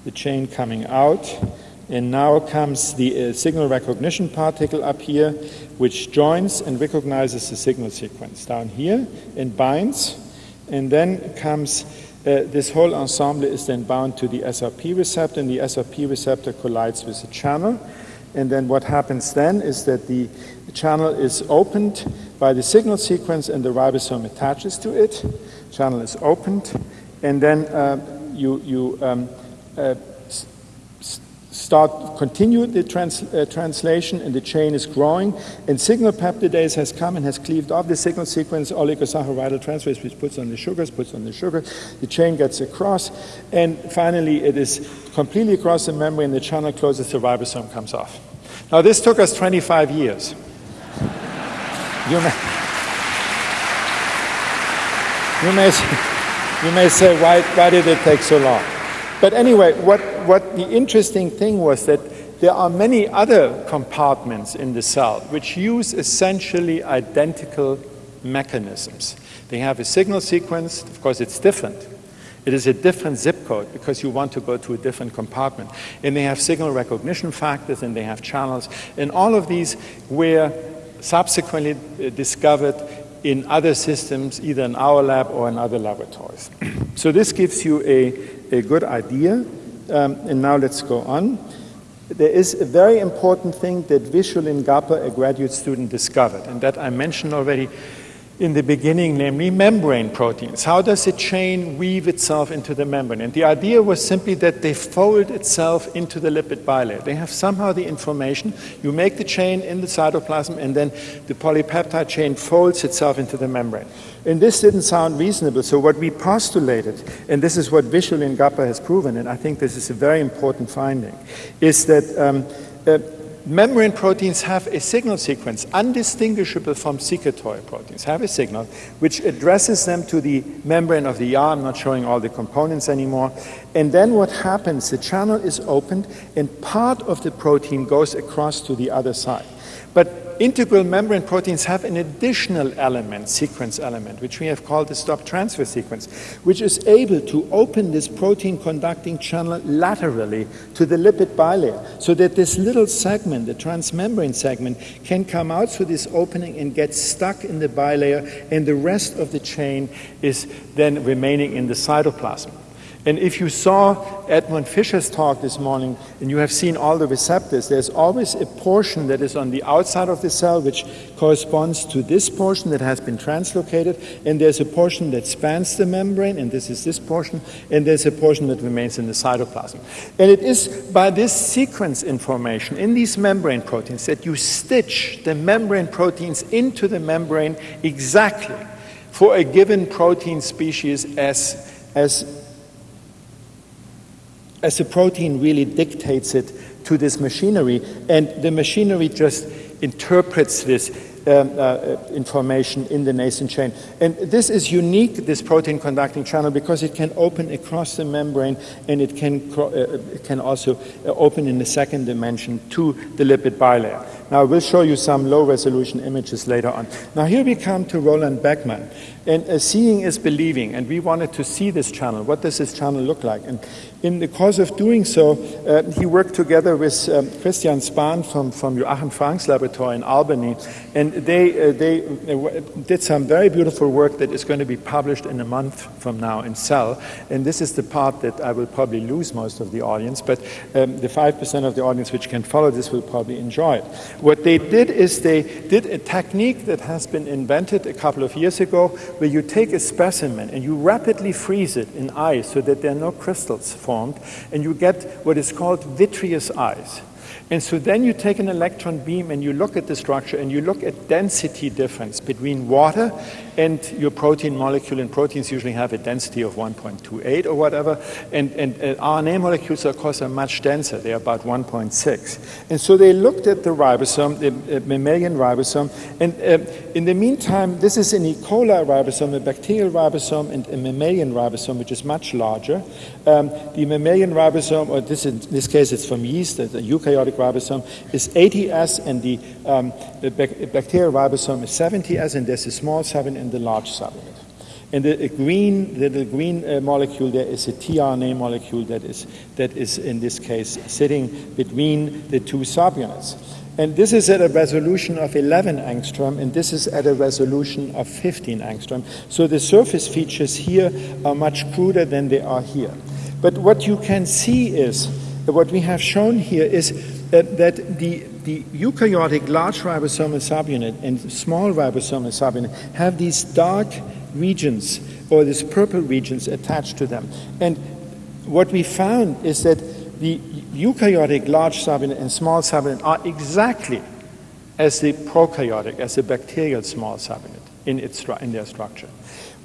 Speaker 2: the chain coming out. And now comes the uh, signal recognition particle up here, which joins and recognizes the signal sequence down here and binds. And then comes uh, this whole ensemble is then bound to the SRP receptor, and the SRP receptor collides with the channel. And then what happens then is that the channel is opened by the signal sequence, and the ribosome attaches to it. Channel is opened, and then uh, you, you um, uh, start continue the trans, uh, translation and the chain is growing. And signal peptidase has come and has cleaved off the signal sequence. Oligosaccharide transferase which puts on the sugars puts on the sugar. The chain gets across. And finally it is completely across the membrane. And the channel closes. The ribosome comes off. Now this took us 25 years. You may, you may, you may say why, why did it take so long but anyway, what, what the interesting thing was that there are many other compartments in the cell which use essentially identical mechanisms. They have a signal sequence, of course it's different. It is a different zip code because you want to go to a different compartment. And they have signal recognition factors and they have channels. And all of these were subsequently uh, discovered in other systems, either in our lab or in other laboratories. so this gives you a a good idea. Um, and now let's go on. There is a very important thing that Vishu Lingappa, a graduate student, discovered, and that I mentioned already in the beginning, namely membrane proteins. How does a chain weave itself into the membrane? And the idea was simply that they fold itself into the lipid bilayer. They have somehow the information. You make the chain in the cytoplasm, and then the polypeptide chain folds itself into the membrane. And this didn't sound reasonable, so what we postulated, and this is what Vishu Lingappa has proven, and I think this is a very important finding, is that um, uh, membrane proteins have a signal sequence undistinguishable from secretory proteins, have a signal which addresses them to the membrane of the ER. I'm not showing all the components anymore. And then what happens, the channel is opened and part of the protein goes across to the other side. But integral membrane proteins have an additional element, sequence element, which we have called the stop transfer sequence, which is able to open this protein conducting channel laterally to the lipid bilayer so that this little segment, the transmembrane segment, can come out through this opening and get stuck in the bilayer, and the rest of the chain is then remaining in the cytoplasm. And if you saw Edmond Fischer's talk this morning and you have seen all the receptors, there's always a portion that is on the outside of the cell which corresponds to this portion that has been translocated, and there's a portion that spans the membrane, and this is this portion, and there's a portion that remains in the cytoplasm. And it is by this sequence information in these membrane proteins that you stitch the membrane proteins into the membrane exactly for a given protein species as, as as the protein really dictates it to this machinery, and the machinery just interprets this um, uh, information in the nascent chain. And this is unique, this protein conducting channel, because it can open across the membrane and it can, uh, it can also uh, open in the second dimension to the lipid bilayer. Now, we'll show you some low resolution images later on. Now, here we come to Roland Beckmann. And uh, seeing is believing, and we wanted to see this channel. What does this channel look like? And in the course of doing so, uh, he worked together with um, Christian Spahn from, from Joachim Frank's laboratory in Albany, and they, uh, they did some very beautiful work that is going to be published in a month from now in Cell. And this is the part that I will probably lose most of the audience, but um, the 5% of the audience which can follow this will probably enjoy it. What they did is they did a technique that has been invented a couple of years ago where you take a specimen and you rapidly freeze it in ice so that there are no crystals formed, and you get what is called vitreous ice. And so then you take an electron beam and you look at the structure and you look at density difference between water and your protein molecule. And proteins usually have a density of 1.28 or whatever. And, and uh, RNA molecules, of course, are much denser. They're about 1.6. And so they looked at the ribosome, the mammalian ribosome. And uh, in the meantime, this is an E. coli ribosome, a bacterial ribosome, and a mammalian ribosome, which is much larger. Um, the mammalian ribosome, or this in this case it's from yeast, the eukaryotic ribosome, is 80S, and the, um, the bacterial ribosome is 70S, and there's a small subunit and the large subunit. And the green, the, the green uh, molecule there is a tRNA molecule that is, that is, in this case, sitting between the two subunits. And this is at a resolution of 11 angstrom, and this is at a resolution of 15 angstrom. So the surface features here are much cruder than they are here. But what you can see is, what we have shown here is that the, the eukaryotic large ribosomal subunit and small ribosomal subunit have these dark regions or these purple regions attached to them. And what we found is that the eukaryotic large subunit and small subunit are exactly as the prokaryotic, as the bacterial small subunit in, its, in their structure.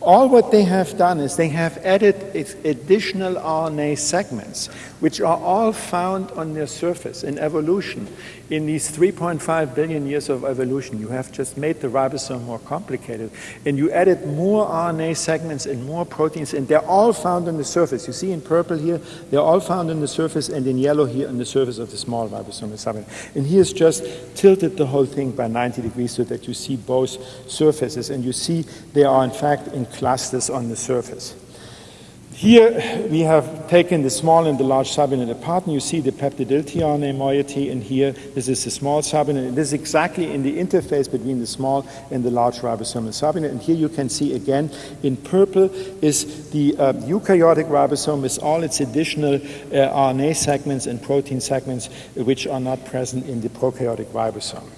Speaker 2: All what they have done is they have added additional RNA segments, which are all found on their surface in evolution in these 3.5 billion years of evolution, you have just made the ribosome more complicated. And you added more RNA segments and more proteins, and they're all found on the surface. You see in purple here, they're all found on the surface, and in yellow here on the surface of the small subunit. And here's just tilted the whole thing by 90 degrees so that you see both surfaces, and you see they are in fact in clusters on the surface. Here we have taken the small and the large subunit apart, and you see the peptidyl tRNA moiety, and here this is the small subunit. This is exactly in the interface between the small and the large ribosomal subunit. And here you can see again in purple is the uh, eukaryotic ribosome with all its additional uh, RNA segments and protein segments which are not present in the prokaryotic ribosome.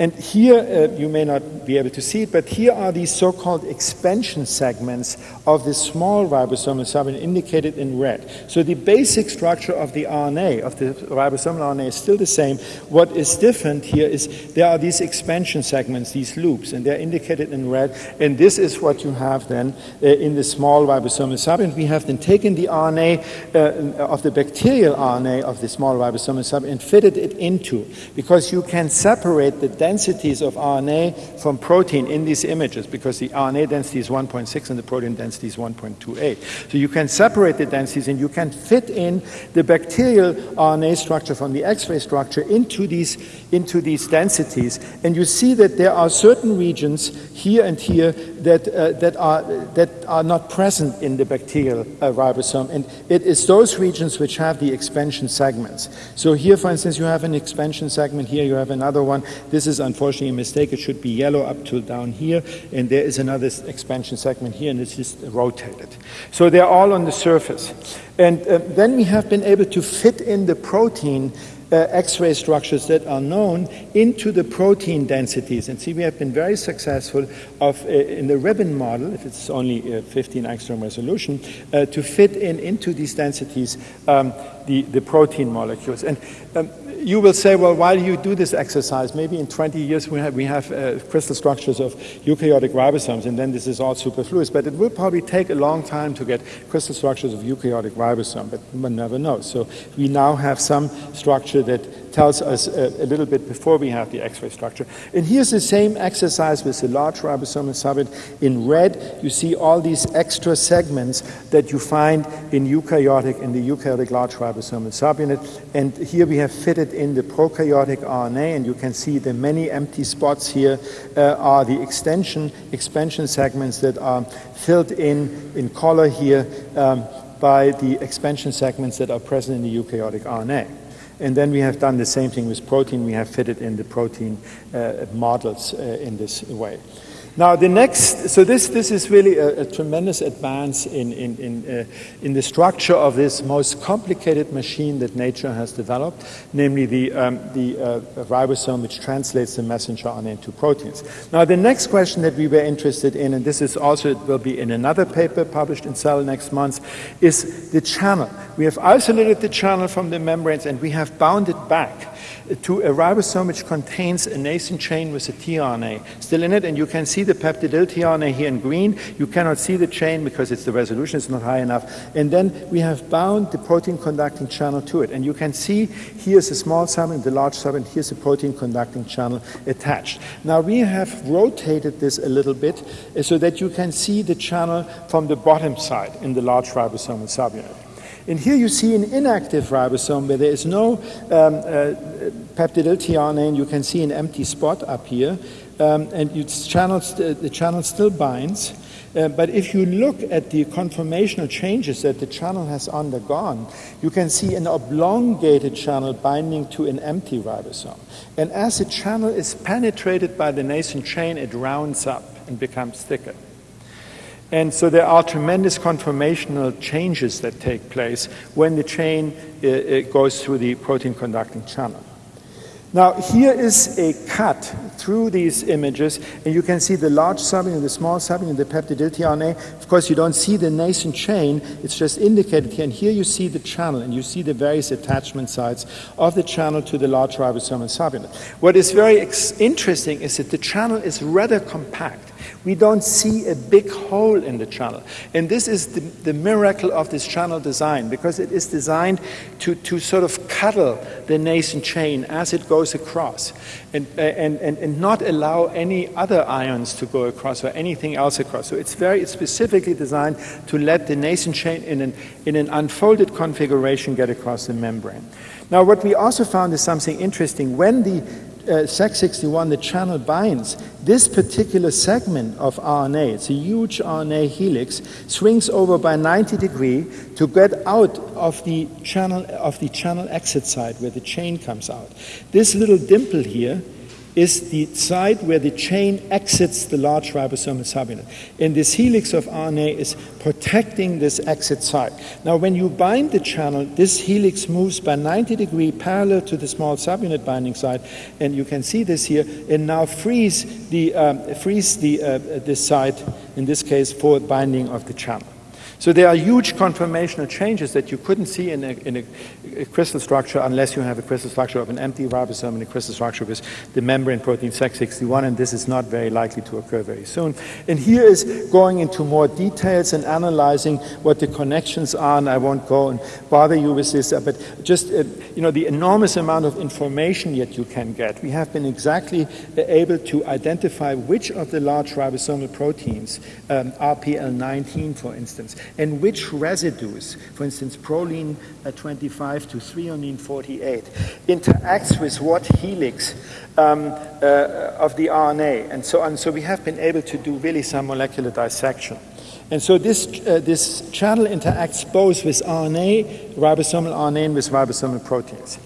Speaker 2: And here, uh, you may not be able to see it, but here are these so-called expansion segments of the small ribosomal subunit indicated in red. So the basic structure of the RNA, of the ribosomal RNA is still the same. What is different here is there are these expansion segments, these loops, and they're indicated in red. And this is what you have then uh, in the small ribosomal subunit. We have then taken the RNA uh, of the bacterial RNA of the small ribosomal subunit and fitted it into, because you can separate the densities of RNA from protein in these images because the RNA density is 1.6 and the protein density is 1.28. So you can separate the densities and you can fit in the bacterial RNA structure from the X-ray structure into these, into these densities. And you see that there are certain regions here and here that, uh, that, are, that are not present in the bacterial uh, ribosome. And it is those regions which have the expansion segments. So here, for instance, you have an expansion segment. Here you have another one. This is unfortunately a mistake. It should be yellow up to down here. And there is another expansion segment here, and it's just rotated. So they're all on the surface. And uh, then we have been able to fit in the protein uh, X-ray structures that are known into the protein densities. And see, we have been very successful of, uh, in the ribbon model, if it's only uh, 15 angstrom resolution, uh, to fit in into these densities um, the, the protein molecules. And um, you will say, well, why do you do this exercise? Maybe in 20 years we have, we have uh, crystal structures of eukaryotic ribosomes, and then this is all superfluous. But it will probably take a long time to get crystal structures of eukaryotic ribosome, but one never knows. So we now have some structure that tells us a, a, little bit before we have the X-ray structure. And here's the same exercise with the large ribosomal subunit. In red, you see all these extra segments that you find in eukaryotic, in the eukaryotic large ribosomal subunit. And here we have fitted in the prokaryotic RNA, and you can see the many empty spots here uh, are the extension, expansion segments that are filled in in color here um, by the expansion segments that are present in the eukaryotic RNA. And then we have done the same thing with protein. We have fitted in the protein uh, models uh, in this way. Now, the next, so this, this is really a, a tremendous advance in, in, in, uh, in, the structure of this most complicated machine that nature has developed, namely the, um, the uh, ribosome, which translates the messenger RNA into proteins. Now, the next question that we were interested in, and this is also, it will be in another paper published in Cell next month, is the channel. We have isolated the channel from the membranes and we have bound it back to a ribosome which contains a nascent chain with a tRNA still in it, and you can see the peptidyl tRNA here in green. You cannot see the chain because it's the resolution is not high enough. And then we have bound the protein conducting channel to it. And you can see here's a small subunit, the large subunit, here's a protein conducting channel attached. Now we have rotated this a little bit uh, so that you can see the channel from the bottom side in the large ribosomal subunit. And here you see an inactive ribosome where there is no um, uh, peptidyl tRNA, and you can see an empty spot up here. Um, and channels, the channel still binds. Uh, but if you look at the conformational changes that the channel has undergone, you can see an oblongated channel binding to an empty ribosome. And as the channel is penetrated by the nascent chain, it rounds up and becomes thicker. And so there are tremendous conformational changes that take place when the chain uh, goes through the protein conducting channel. Now here is a cut through these images and you can see the large subunit, the small subunit, the peptidyl tRNA. Of course you don't see the nascent chain, it's just indicated here and here you see the channel and you see the various attachment sites of the channel to the large ribosomal subunit. What is very interesting is that the channel is rather compact. We don't see a big hole in the channel. And this is the, the miracle of this channel design because it is designed to, to sort of cuddle the nascent chain as it goes across and, uh, and, and, and not allow any other ions to go across or anything else across. So it's very it's specifically designed to let the nascent chain in an, in an unfolded configuration get across the membrane. Now what we also found is something interesting. When the uh, Sec61, the channel binds, this particular segment of RNA, it's a huge RNA helix, swings over by 90 degree to get out of the channel of the channel exit side where the chain comes out. This little dimple here is the site where the chain exits the large ribosomal subunit. And this helix of RNA is protecting this exit site. Now, when you bind the channel, this helix moves by 90 degree parallel to the small subunit binding site, and you can see this here, and now frees the, um, frees the, uh, this site, in this case, for binding of the channel. So there are huge conformational changes that you couldn't see in a, in a, a, crystal structure unless you have a crystal structure of an empty ribosome and a crystal structure with the membrane protein Sec61, and this is not very likely to occur very soon. And here is going into more details and analyzing what the connections are, and I won't go and bother you with this, but just, uh, you know, the enormous amount of information that you can get. We have been exactly able to identify which of the large ribosomal proteins, um, RPL19 for instance, and which residues, for instance, proline uh, 25 to threonine 48, interacts with what helix um, uh, of the RNA and so on. So we have been able to do really some molecular dissection. And so this, uh, this channel interacts both with RNA, ribosomal RNA, and with ribosomal proteins.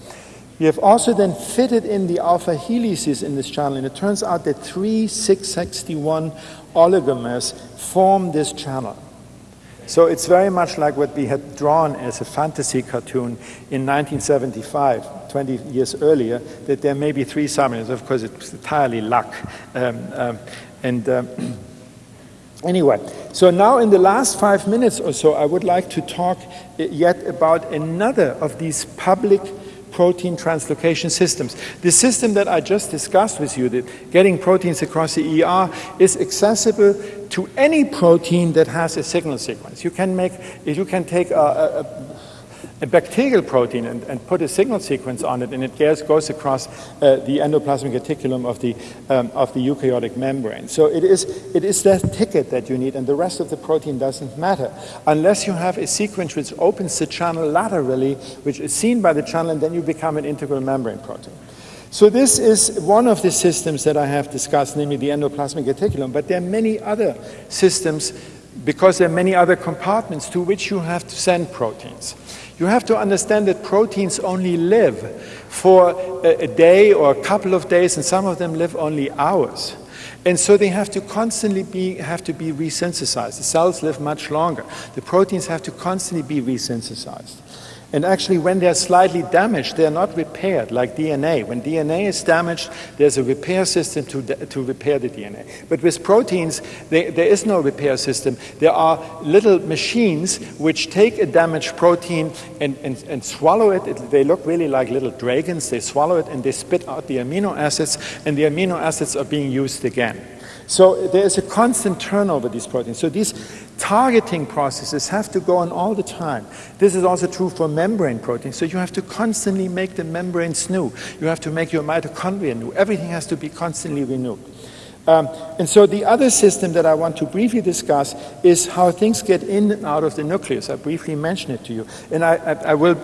Speaker 2: We have also then fitted in the alpha helices in this channel, and it turns out that three Sec61 oligomers form this channel. So it's very much like what we had drawn as a fantasy cartoon in 1975, 20 years earlier, that there may be three subunits. Of course, it's entirely luck. Um, um, and um, anyway, so now in the last five minutes or so, I would like to talk uh, yet about another of these public protein translocation systems. The system that I just discussed with you, that getting proteins across the ER, is accessible to any protein that has a signal sequence. You can make, you can take a, a, a bacterial protein and, and, put a signal sequence on it, and it goes, goes across uh, the endoplasmic reticulum of the, um, of the eukaryotic membrane. So it is, it is that ticket that you need, and the rest of the protein doesn't matter, unless you have a sequence which opens the channel laterally, which is seen by the channel, and then you become an integral membrane protein. So this is one of the systems that I have discussed, namely the endoplasmic reticulum, but there are many other systems because there are many other compartments to which you have to send proteins. You have to understand that proteins only live for a, a day or a couple of days, and some of them live only hours. And so they have to constantly be, have to be resynthesized. The cells live much longer. The proteins have to constantly be resynthesized. And actually, when they're slightly damaged, they're not repaired like DNA. When DNA is damaged, there's a repair system to, to repair the DNA. But with proteins, they, there is no repair system. There are little machines which take a damaged protein and, and, and swallow it. it. They look really like little dragons. They swallow it and they spit out the amino acids, and the amino acids are being used again. So there is a constant turnover of these proteins. So these targeting processes have to go on all the time. This is also true for membrane proteins. So you have to constantly make the membranes new. You have to make your mitochondria new. Everything has to be constantly renewed. Um, and so the other system that I want to briefly discuss is how things get in and out of the nucleus. I briefly mentioned it to you. And I, I, I, will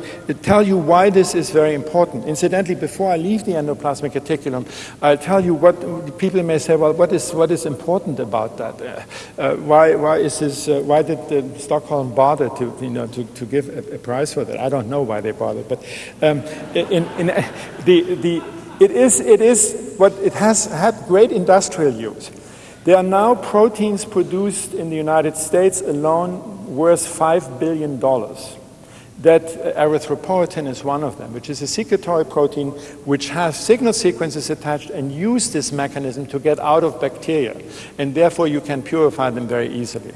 Speaker 2: tell you why this is very important. Incidentally, before I leave the endoplasmic reticulum, I'll tell you what people may say, well, what is, what is important about that? Uh, uh, why, why, is this, uh, why did uh, Stockholm bother to, you know, to, to give a, a, prize for that? I don't know why they bothered. But um, in, in, the, the it is, it is what it has had great industrial use. There are now proteins produced in the United States alone worth $5 billion. That erythropoietin is one of them, which is a secretory protein which has signal sequences attached and use this mechanism to get out of bacteria. And therefore you can purify them very easily.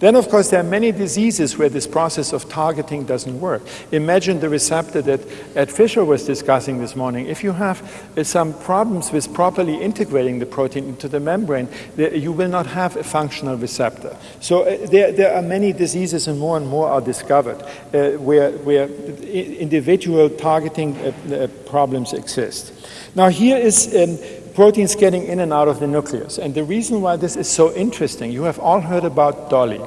Speaker 2: Then, of course, there are many diseases where this process of targeting doesn't work. Imagine the receptor that Ed Fischer was discussing this morning. If you have uh, some problems with properly integrating the protein into the membrane, you will not have a functional receptor. So uh, there, there, are many diseases, and more and more are discovered, uh, where, where individual targeting uh, uh, problems exist. Now, here is um, proteins getting in and out of the nucleus. And the reason why this is so interesting, you have all heard about Dolly.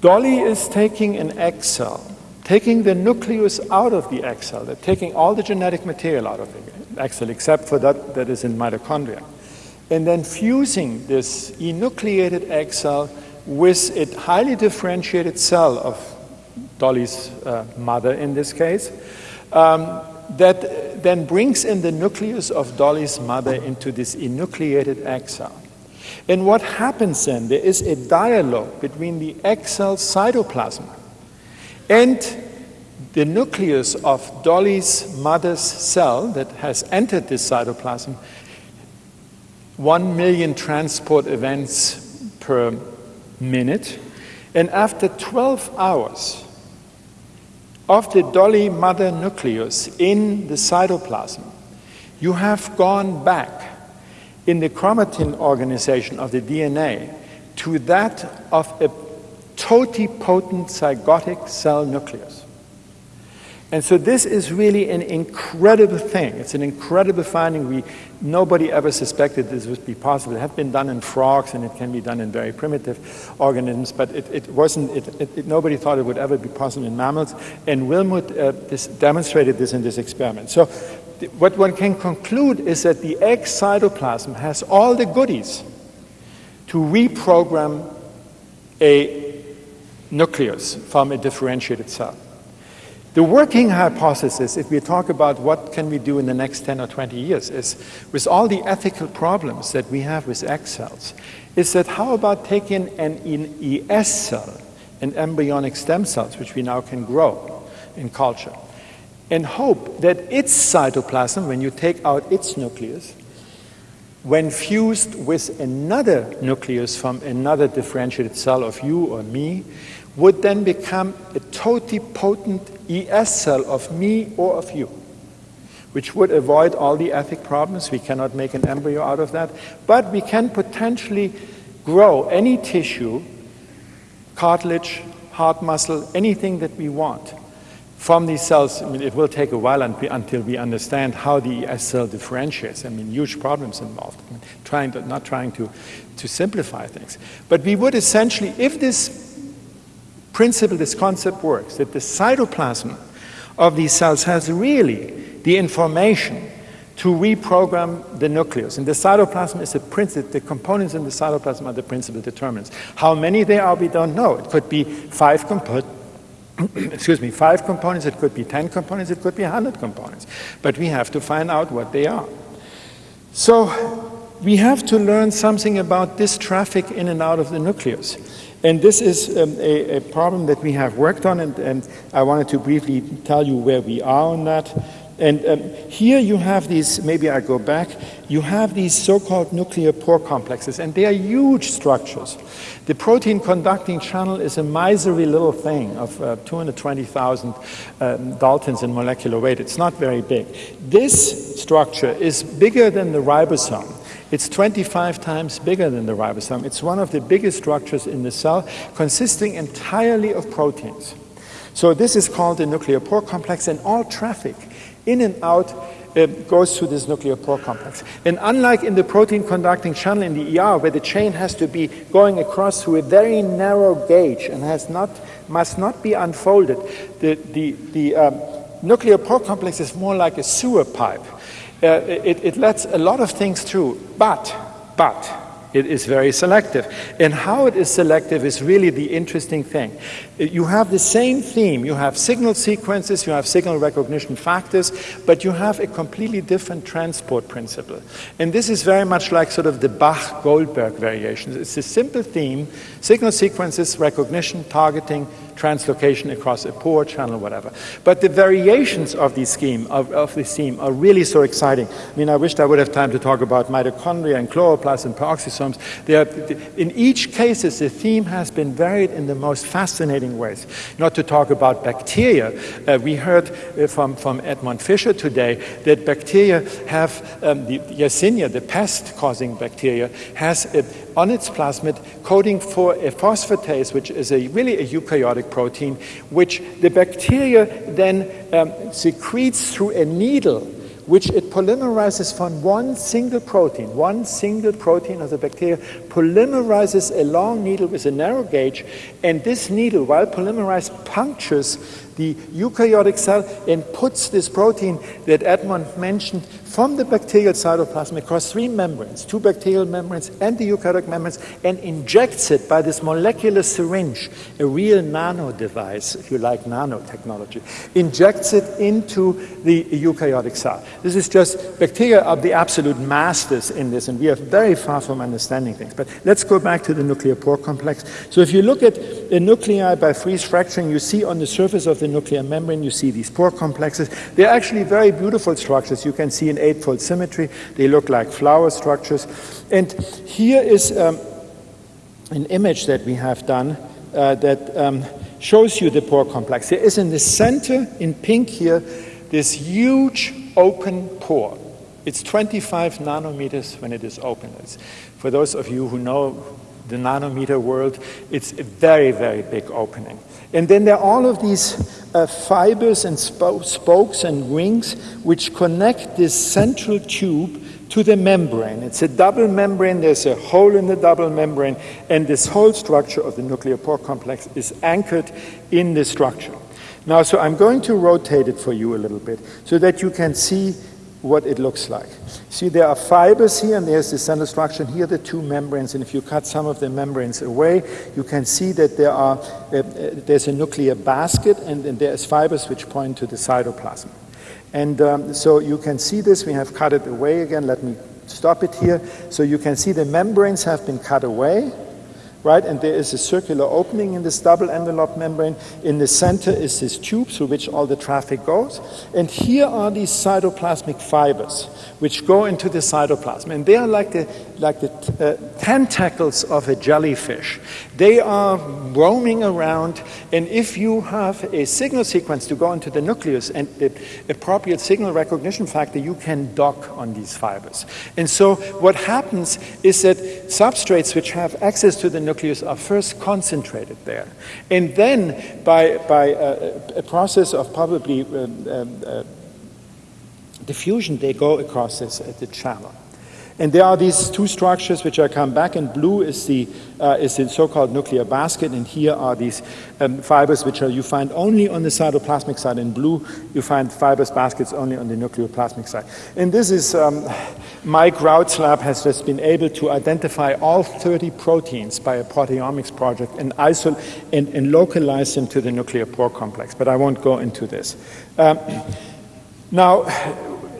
Speaker 2: Dolly is taking an egg cell, taking the nucleus out of the egg cell, they're taking all the genetic material out of the egg cell, except for that that is in mitochondria, and then fusing this enucleated egg cell with a highly differentiated cell of Dolly's uh, mother in this case, um, that then brings in the nucleus of Dolly's mother into this enucleated cell. And what happens then? There is a dialogue between the cell cytoplasm and the nucleus of Dolly's mother's cell that has entered this cytoplasm. One million transport events per minute. And after 12 hours, of the Dolly mother nucleus in the cytoplasm, you have gone back in the chromatin organization of the DNA to that of a totipotent zygotic cell nucleus. And so this is really an incredible thing. It's an incredible finding. We, nobody ever suspected this would be possible. It had been done in frogs and it can be done in very primitive organisms, but it, it wasn't, it, it, nobody thought it would ever be possible in mammals. And Wilmut uh, this demonstrated this in this experiment. So what one can conclude is that the egg cytoplasm has all the goodies to reprogram a nucleus from a differentiated cell. The working hypothesis, if we talk about what can we do in the next 10 or 20 years, is with all the ethical problems that we have with egg cells, is that how about taking an ES cell, an embryonic stem cells, which we now can grow in culture, and hope that its cytoplasm, when you take out its nucleus, when fused with another nucleus from another differentiated cell of you or me, would then become a totipotent ES cell of me or of you, which would avoid all the ethic problems. We cannot make an embryo out of that, but we can potentially grow any tissue, cartilage, heart muscle, anything that we want from these cells. I mean, it will take a while until we understand how the ES cell differentiates. I mean, huge problems involved. I mean, trying to, not trying to, to simplify things. But we would essentially, if this principle, this concept works, that the cytoplasm of these cells has really the information to reprogram the nucleus. And the cytoplasm is a principle, the components in the cytoplasm are the principal determinants. How many there are, we don't know. It could be five components. excuse me, five components, it could be 10 components, it could be 100 components. But we have to find out what they are. So we have to learn something about this traffic in and out of the nucleus. And this is um, a, a, problem that we have worked on, and, and I wanted to briefly tell you where we are on that. And um, here you have these, maybe I go back, you have these so-called nuclear pore complexes, and they are huge structures. The protein conducting channel is a miserly little thing of uh, 220,000 um, Daltons in molecular weight. It's not very big. This structure is bigger than the ribosome. It's 25 times bigger than the ribosome. It's one of the biggest structures in the cell, consisting entirely of proteins. So this is called the nuclear pore complex, and all traffic in and out uh, goes through this nuclear pore complex. And unlike in the protein conducting channel in the ER, where the chain has to be going across through a very narrow gauge and has not, must not be unfolded, the, the, the um, nuclear pore complex is more like a sewer pipe. Uh, it, it lets a lot of things through, but, but, it is very selective. And how it is selective is really the interesting thing. You have the same theme. You have signal sequences, you have signal recognition factors, but you have a completely different transport principle. And this is very much like sort of the Bach-Goldberg variations. It's a simple theme, signal sequences, recognition, targeting, translocation across a pore channel, whatever. But the variations of the scheme, of, of the theme, are really so exciting. I mean, I wished I would have time to talk about mitochondria and chloroplasts and peroxisomes. Are, in each case, the theme has been varied in the most fascinating ways. Not to talk about bacteria. Uh, we heard uh, from, from Edmond Fischer today that bacteria have, um, the Yersinia, the pest-causing bacteria, has uh, on its plasmid coding for a phosphatase, which is a, really a eukaryotic protein, which the bacteria then um, secretes through a needle, which it polymerizes from one single protein. One single protein of the bacteria polymerizes a long needle with a narrow gauge, and this needle, while polymerized, punctures the eukaryotic cell and puts this protein that Edmond mentioned from the bacterial cytoplasm across three membranes, two bacterial membranes and the eukaryotic membranes, and injects it by this molecular syringe, a real nano device, if you like nanotechnology, injects it into the eukaryotic cell. This is just, bacteria are the absolute masters in this, and we are very far from understanding things. But let's go back to the nuclear pore complex. So if you look at the nuclei by freeze fracturing, you see on the surface of the nuclear membrane, you see these pore complexes. They're actually very beautiful structures. You can see in eightfold symmetry. They look like flower structures. And here is um, an image that we have done uh, that um, shows you the pore complex. There is in the center, in pink here, this huge open pore. It's 25 nanometers when it is open. It's, for those of you who know the nanometer world, it's a very, very big opening. And then there are all of these uh, fibers and sp spokes and rings which connect this central tube to the membrane. It's a double membrane, there's a hole in the double membrane, and this whole structure of the nuclear pore complex is anchored in the structure. Now, so I'm going to rotate it for you a little bit so that you can see what it looks like. See, there are fibers here, and there's the central structure, and here the two membranes, and if you cut some of the membranes away, you can see that there are, uh, uh, there's a nuclear basket, and, and there's fibers which point to the cytoplasm. And um, so you can see this, we have cut it away again, let me stop it here. So you can see the membranes have been cut away, right? And there is a circular opening in this double envelope membrane. In the center is this tube through which all the traffic goes. And here are these cytoplasmic fibers which go into the cytoplasm. And they are like the, like the uh, tentacles of a jellyfish. They are roaming around, and if you have a signal sequence to go into the nucleus and the appropriate signal recognition factor, you can dock on these fibers. And so what happens is that substrates which have access to the nucleus are first concentrated there. And then by, by a, a process of probably um, um, uh, diffusion, they go across this, uh, the channel. And there are these two structures which I come back. In blue is the, uh, is the so-called nuclear basket, and here are these um, fibers which are, you find only on the cytoplasmic side. In blue, you find fibers baskets only on the nucleoplasmic side. And this is, um, Mike Rout's lab has just been able to identify all 30 proteins by a proteomics project and, isol and, and localize them to the nuclear pore complex, but I won't go into this. Um, now,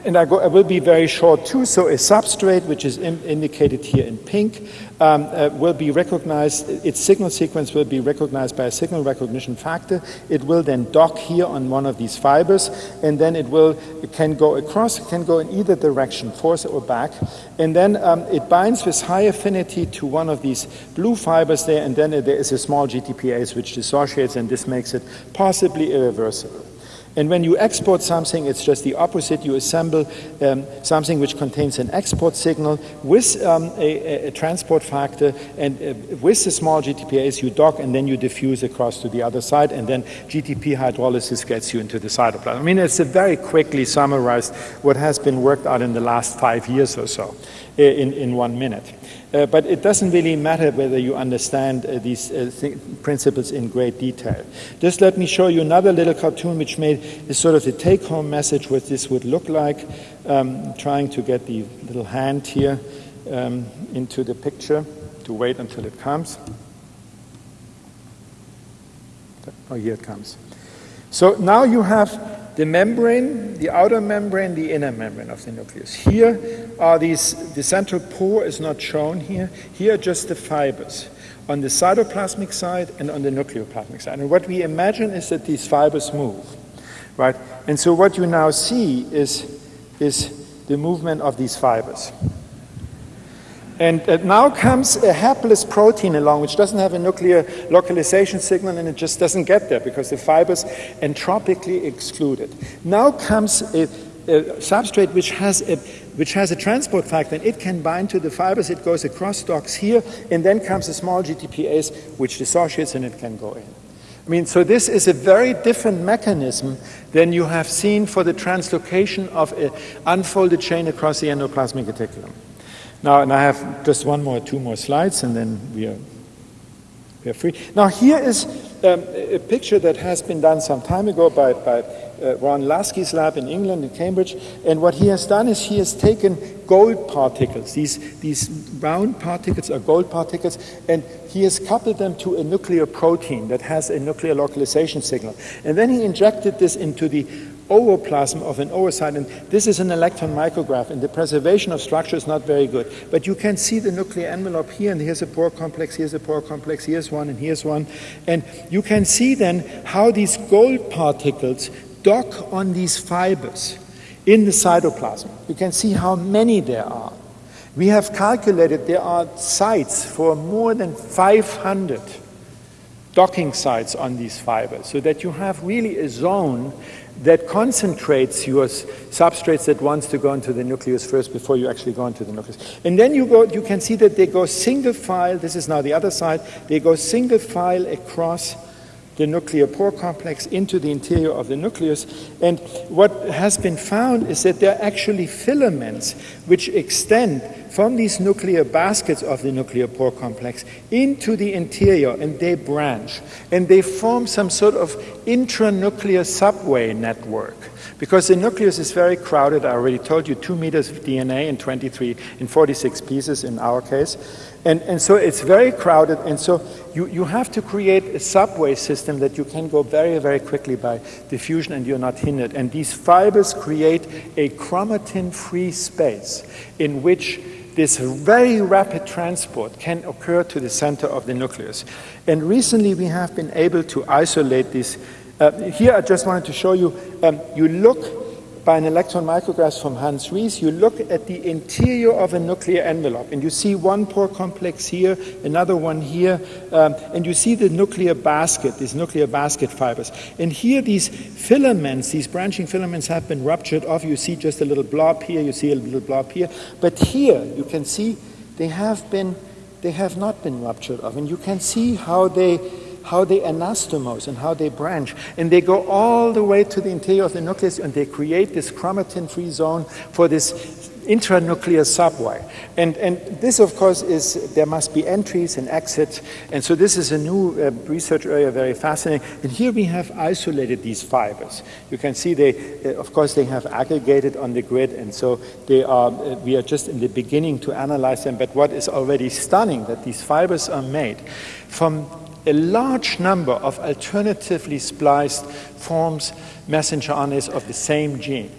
Speaker 2: and I, go, I, will be very short too. So a substrate, which is in, indicated here in pink, um, uh, will be recognized, its signal sequence will be recognized by a signal recognition factor. It will then dock here on one of these fibers, and then it will, it can go across, it can go in either direction, forth or back, and then um, it binds with high affinity to one of these blue fibers there, and then there is a small GTPase which dissociates, and this makes it possibly irreversible. And when you export something, it's just the opposite. You assemble um, something which contains an export signal with um, a, a, transport factor, and uh, with the small GTPase, you dock and then you diffuse across to the other side, and then GTP hydrolysis gets you into the cytoplasm. I mean, it's a very quickly summarized what has been worked out in the last five years or so uh, in, in one minute. Uh, but it doesn't really matter whether you understand uh, these uh, th principles in great detail. Just let me show you another little cartoon which made is sort of the take-home message what this would look like. Um, trying to get the little hand here um, into the picture to wait until it comes. Oh, here it comes. So now you have the membrane, the outer membrane, the inner membrane of the nucleus. Here are these, the central pore is not shown here. Here are just the fibers on the cytoplasmic side and on the nucleoplasmic side. And what we imagine is that these fibers move, right? And so what you now see is, is the movement of these fibers. And now comes a hapless protein along, which doesn't have a nuclear localization signal, and it just doesn't get there because the fiber's entropically excluded. Now comes a, a substrate which has a which has a transport factor, and it can bind to the fibers. It goes across docks here, and then comes a small GTPase, which dissociates, and it can go in. I mean, so this is a very different mechanism than you have seen for the translocation of an unfolded chain across the endoplasmic reticulum. Now, and I have just one more, two more slides, and then we are, we are free. Now, here is um, a picture that has been done some time ago by, by uh, Ron Laskey's lab in England, in Cambridge. And what he has done is he has taken gold particles. These, these round particles are gold particles, and he has coupled them to a nuclear protein that has a nuclear localization signal. And then he injected this into the ooplasm of an oocyte, and this is an electron micrograph, and the preservation of structure is not very good. But you can see the nuclear envelope here, and here's a pore complex, here's a pore complex, here's one, and here's one. And you can see then how these gold particles dock on these fibers in the cytoplasm. You can see how many there are. We have calculated there are sites for more than 500 docking sites on these fibers so that you have really a zone that concentrates your substrates that wants to go into the nucleus first before you actually go into the nucleus. And then you go, you can see that they go single file, this is now the other side, they go single file across the nuclear pore complex into the interior of the nucleus. And what has been found is that there are actually filaments which extend from these nuclear baskets of the nuclear pore complex into the interior and they branch and they form some sort of intranuclear subway network because the nucleus is very crowded. I already told you two meters of DNA in 23, in 46 pieces in our case. And, and so it's very crowded, and so you, you have to create a subway system that you can go very, very quickly by diffusion and you're not hindered. And these fibers create a chromatin-free space in which this very rapid transport can occur to the center of the nucleus. And recently we have been able to isolate this. Uh, here I just wanted to show you, um, you look by an electron micrograph from Hans Ris, you look at the interior of a nuclear envelope, and you see one pore complex here, another one here, um, and you see the nuclear basket, these nuclear basket fibers. And here, these filaments, these branching filaments, have been ruptured off. You see just a little blob here, you see a little blob here, but here you can see they have been, they have not been ruptured off, and you can see how they how they anastomose and how they branch. And they go all the way to the interior of the nucleus and they create this chromatin-free zone for this intranuclear subway. And, and this, of course, is there must be entries and exits. And so this is a new uh, research area, very fascinating. And here we have isolated these fibers. You can see they, uh, of course, they have aggregated on the grid. And so they are, uh, we are just in the beginning to analyze them. But what is already stunning that these fibers are made from a large number of alternatively spliced forms messenger RNAs of the same gene.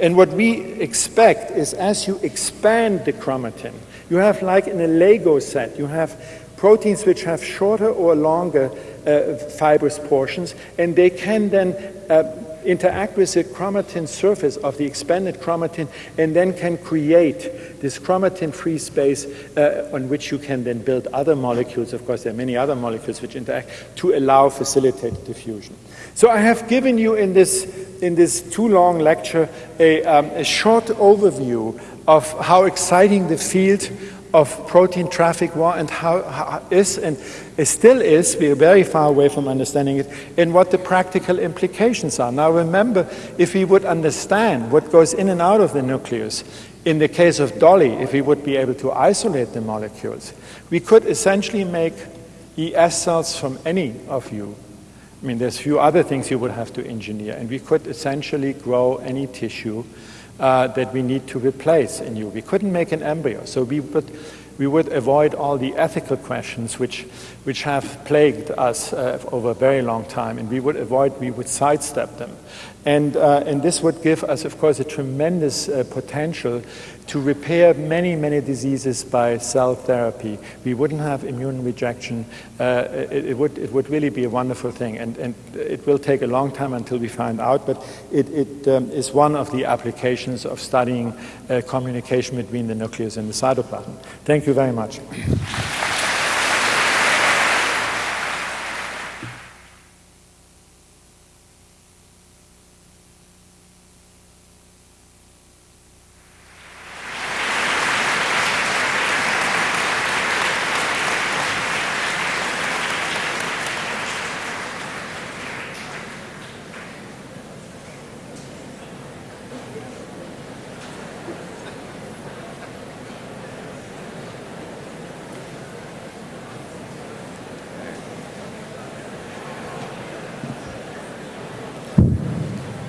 Speaker 2: And what we expect is as you expand the chromatin, you have like in a Lego set, you have proteins which have shorter or longer uh, fibrous portions, and they can then uh, interact with the chromatin surface of the expanded chromatin and then can create this chromatin-free space uh, on which you can then build other molecules. Of course, there are many other molecules which interact to allow facilitated diffusion. So I have given you in this, in this too long lecture a, um, a short overview of how exciting the field of protein traffic war and how, how is and it still is, we are very far away from understanding it, and what the practical implications are. Now remember, if we would understand what goes in and out of the nucleus, in the case of Dolly, if we would be able to isolate the molecules, we could essentially make ES cells from any of you. I mean, there's a few other things you would have to engineer, and we could essentially grow any tissue uh, that we need to replace in you. We couldn't make an embryo, so we would, we would avoid all the ethical questions which, which have plagued us uh, over a very long time, and we would avoid, we would sidestep them. And, uh, and this would give us, of course, a tremendous uh, potential to repair many, many diseases by cell therapy. We wouldn't have immune rejection. Uh, it, it, would, it would really be a wonderful thing. And, and it will take a long time until we find out, but it, it um, is one of the applications of studying uh, communication between the nucleus and the cytoplasm. Thank you very much.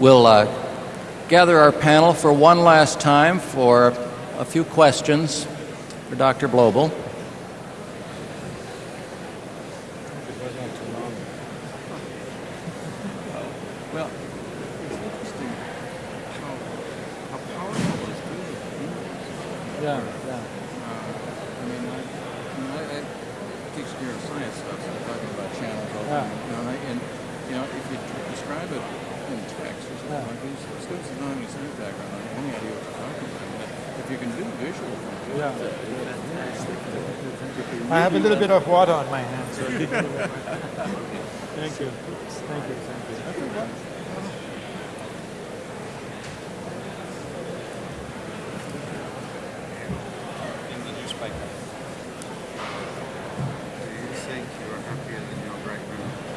Speaker 4: We'll uh, gather our panel for one last time for a few questions for Dr. Blobel.
Speaker 3: Well, it's interesting how, how powerful this field is.
Speaker 2: Yeah, yeah.
Speaker 3: I mean, I, I, mean, I, I teach neuroscience stuff, so I'm talking about channels all the
Speaker 2: Yeah.
Speaker 3: time. You know, and, I, and you know, if you describe it in text or something
Speaker 2: Yeah.
Speaker 3: like these, students that don't have any science background, don't have any idea what you're talking about. I mean, if you can do visual things,
Speaker 2: Yeah.
Speaker 3: fantastic.
Speaker 2: I have a little bit of water on my hands. So thank you. Thank you. Thank you. Thank you.
Speaker 5: in the newspaper. Do you think you are happier than your great grandmother?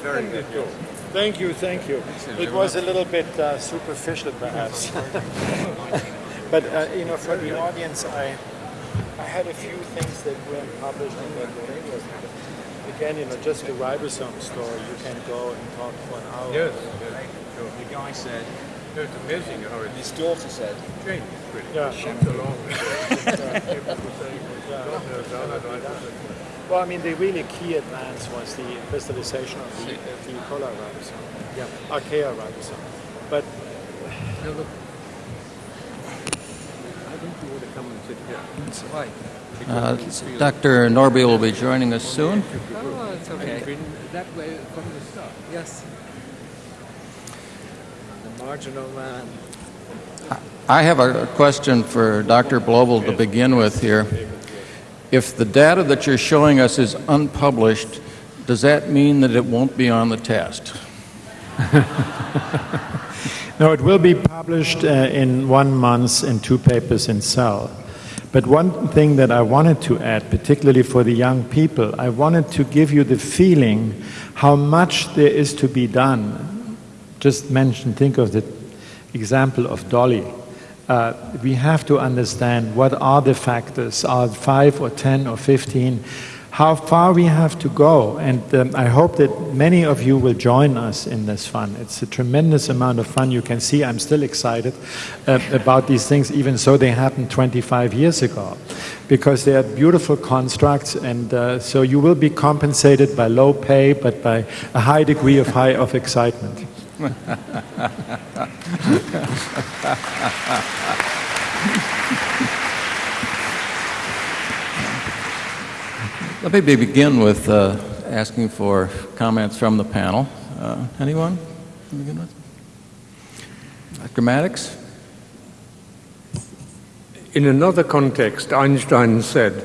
Speaker 2: Very good. Thank you, thank you. It was a little bit uh, superficial, perhaps. but uh, you know, for the audience, I I had a few things that weren't published in that papers. Again, you know, just the ribosome story. You can go and talk for an hour.
Speaker 6: Yes, yes. So the guy said, it's amazing how it
Speaker 5: His daughter said,
Speaker 6: changed pretty.
Speaker 2: Yeah.
Speaker 6: It along. People were saying, "Oh, no, no, no, no, no."
Speaker 2: Well, I mean, the really key advance was the crystallization of the, of the polar ribosome, yeah, archaea ribosome. But
Speaker 3: Now, look. I think you ought to come and sit here.
Speaker 1: That's right.
Speaker 4: Uh, Dr. Norrby will be joining us soon.
Speaker 1: Oh, it's
Speaker 3: I've that way from the start.
Speaker 1: Yes. The marginal man.
Speaker 4: I have a question for Dr. Blobel to begin with here. If the data that you're showing us is unpublished, does that mean that it won't be on the test?
Speaker 2: No, it will be published uh, in one month in two papers in Cell. But one thing that I wanted to add, particularly for the young people, I wanted to give you the feeling how much there is to be done. Just mention, think of the example of Dolly. Uh, we have to understand what are the factors, are five or 10 or 15, how far we have to go. And um, I hope that many of you will join us in this fun. It's a tremendous amount of fun. You can see I'm still excited uh, about these things, even so they happened 25 years ago, because they are beautiful constructs. And uh, so you will be compensated by low pay, but by a high degree of high of excitement.
Speaker 4: Let me begin with uh, asking for comments from the panel. Uh, Anyone? to begin with? Dr. Maddox?
Speaker 6: In another context, Einstein said,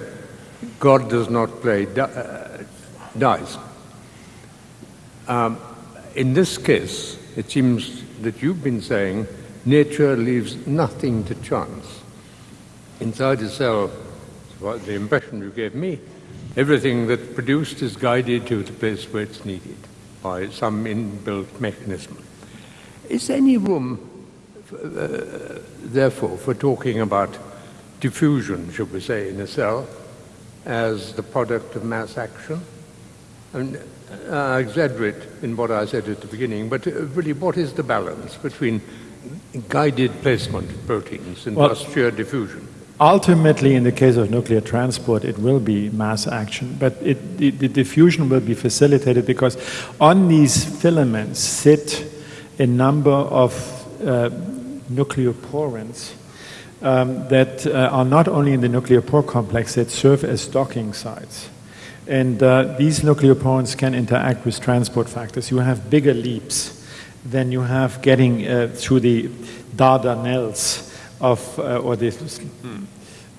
Speaker 6: God does not play di- uh, dice. Um, in this case, it seems that you've been saying nature leaves nothing to chance. Inside a cell, well, the impression you gave me, everything that's produced is guided to the place where it's needed by some inbuilt mechanism. Is there any room, uh, therefore, for talking about diffusion, should we say, in a cell as the product of mass action? And uh, I exaggerate in what I said at the beginning, but uh, really, what is the balance between guided placement of proteins and
Speaker 2: Well-
Speaker 6: sheer diffusion?
Speaker 2: Ultimately, in the case of nuclear transport, it will be mass action, but it, the, the diffusion will be facilitated because on these filaments sit a number of uh, nucleoporins um, that uh, are not only in the nuclear pore complex, that serve as docking sites. And uh, these nucleoporins can interact with transport factors. You have bigger leaps than you have getting uh, through the Dardanelles of, uh, or the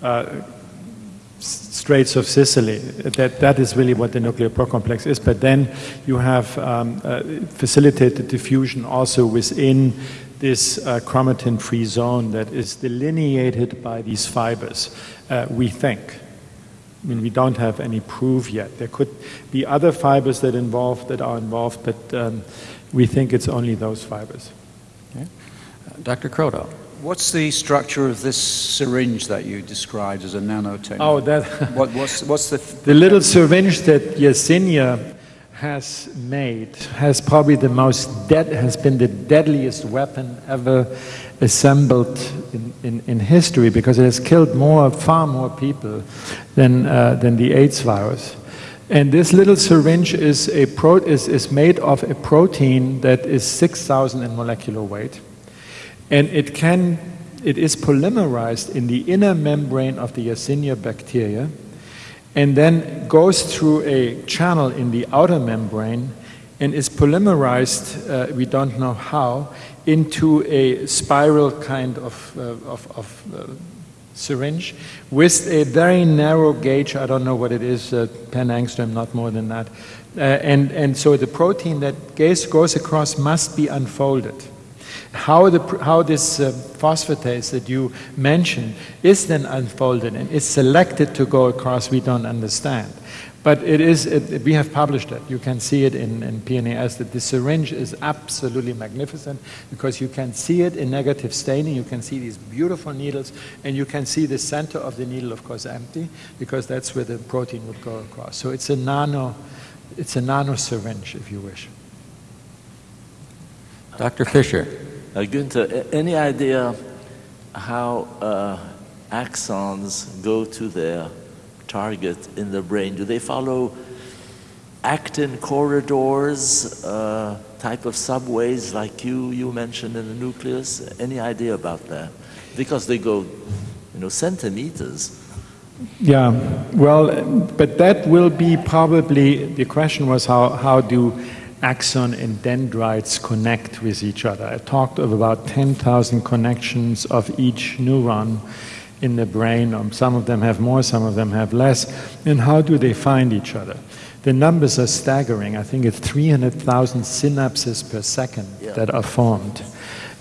Speaker 2: uh, Straits of Sicily. That, that is really what the nuclear complex is. But then you have um, uh, facilitated diffusion also within this uh, chromatin free zone that is delineated by these fibers, uh, we think. I mean, we don't have any proof yet. There could be other fibers that involve that are involved, but um, we think it's only those fibers.
Speaker 4: Dr. Kroto?
Speaker 7: What's the structure of this syringe that you described as a nanotechnology?
Speaker 2: Oh, that
Speaker 7: What, what's, what's the...
Speaker 2: the little syringe that Yersinia has made has probably the most dead has been the deadliest weapon ever assembled in, in, in history because it has killed more far more people than uh, than the AIDS virus. And this little syringe is a pro, is, is made of a protein that is 6,000 in molecular weight. And it can, it is polymerized in the inner membrane of the Yersinia bacteria and then goes through a channel in the outer membrane and is polymerized, uh, we don't know how, into a spiral kind of, uh, of, of uh, syringe with a very narrow gauge, I don't know what it is, uh, 10 angstrom, not more than that. Uh, and, and so the protein that goes, goes across must be unfolded. How, the, how this uh, phosphatase that you mentioned is then unfolded and is selected to go across, we don't understand. But it is, it, we have published it. You can see it in, in PNAS that the syringe is absolutely magnificent because you can see it in negative staining. You can see these beautiful needles, and you can see the center of the needle, of course, empty because that's where the protein would go across. So it's a nano, it's a nano syringe, if you wish.
Speaker 4: Dr. Fischer?
Speaker 8: Uh, Günter, any idea how uh, axons go to their target in the brain? Do they follow actin corridors, uh, type of subways like you, you mentioned in the nucleus? Any idea about that? Because they go, you know, centimeters.
Speaker 2: Yeah, well, but that will be probably, the question was how, how do axon and dendrites connect with each other? I talked of about 10,000 connections of each neuron in the brain. Um, some of them have more, some of them have less. And how do they find each other? The numbers are staggering. I think it's 300,000 synapses per second
Speaker 8: Yeah.
Speaker 2: that are formed.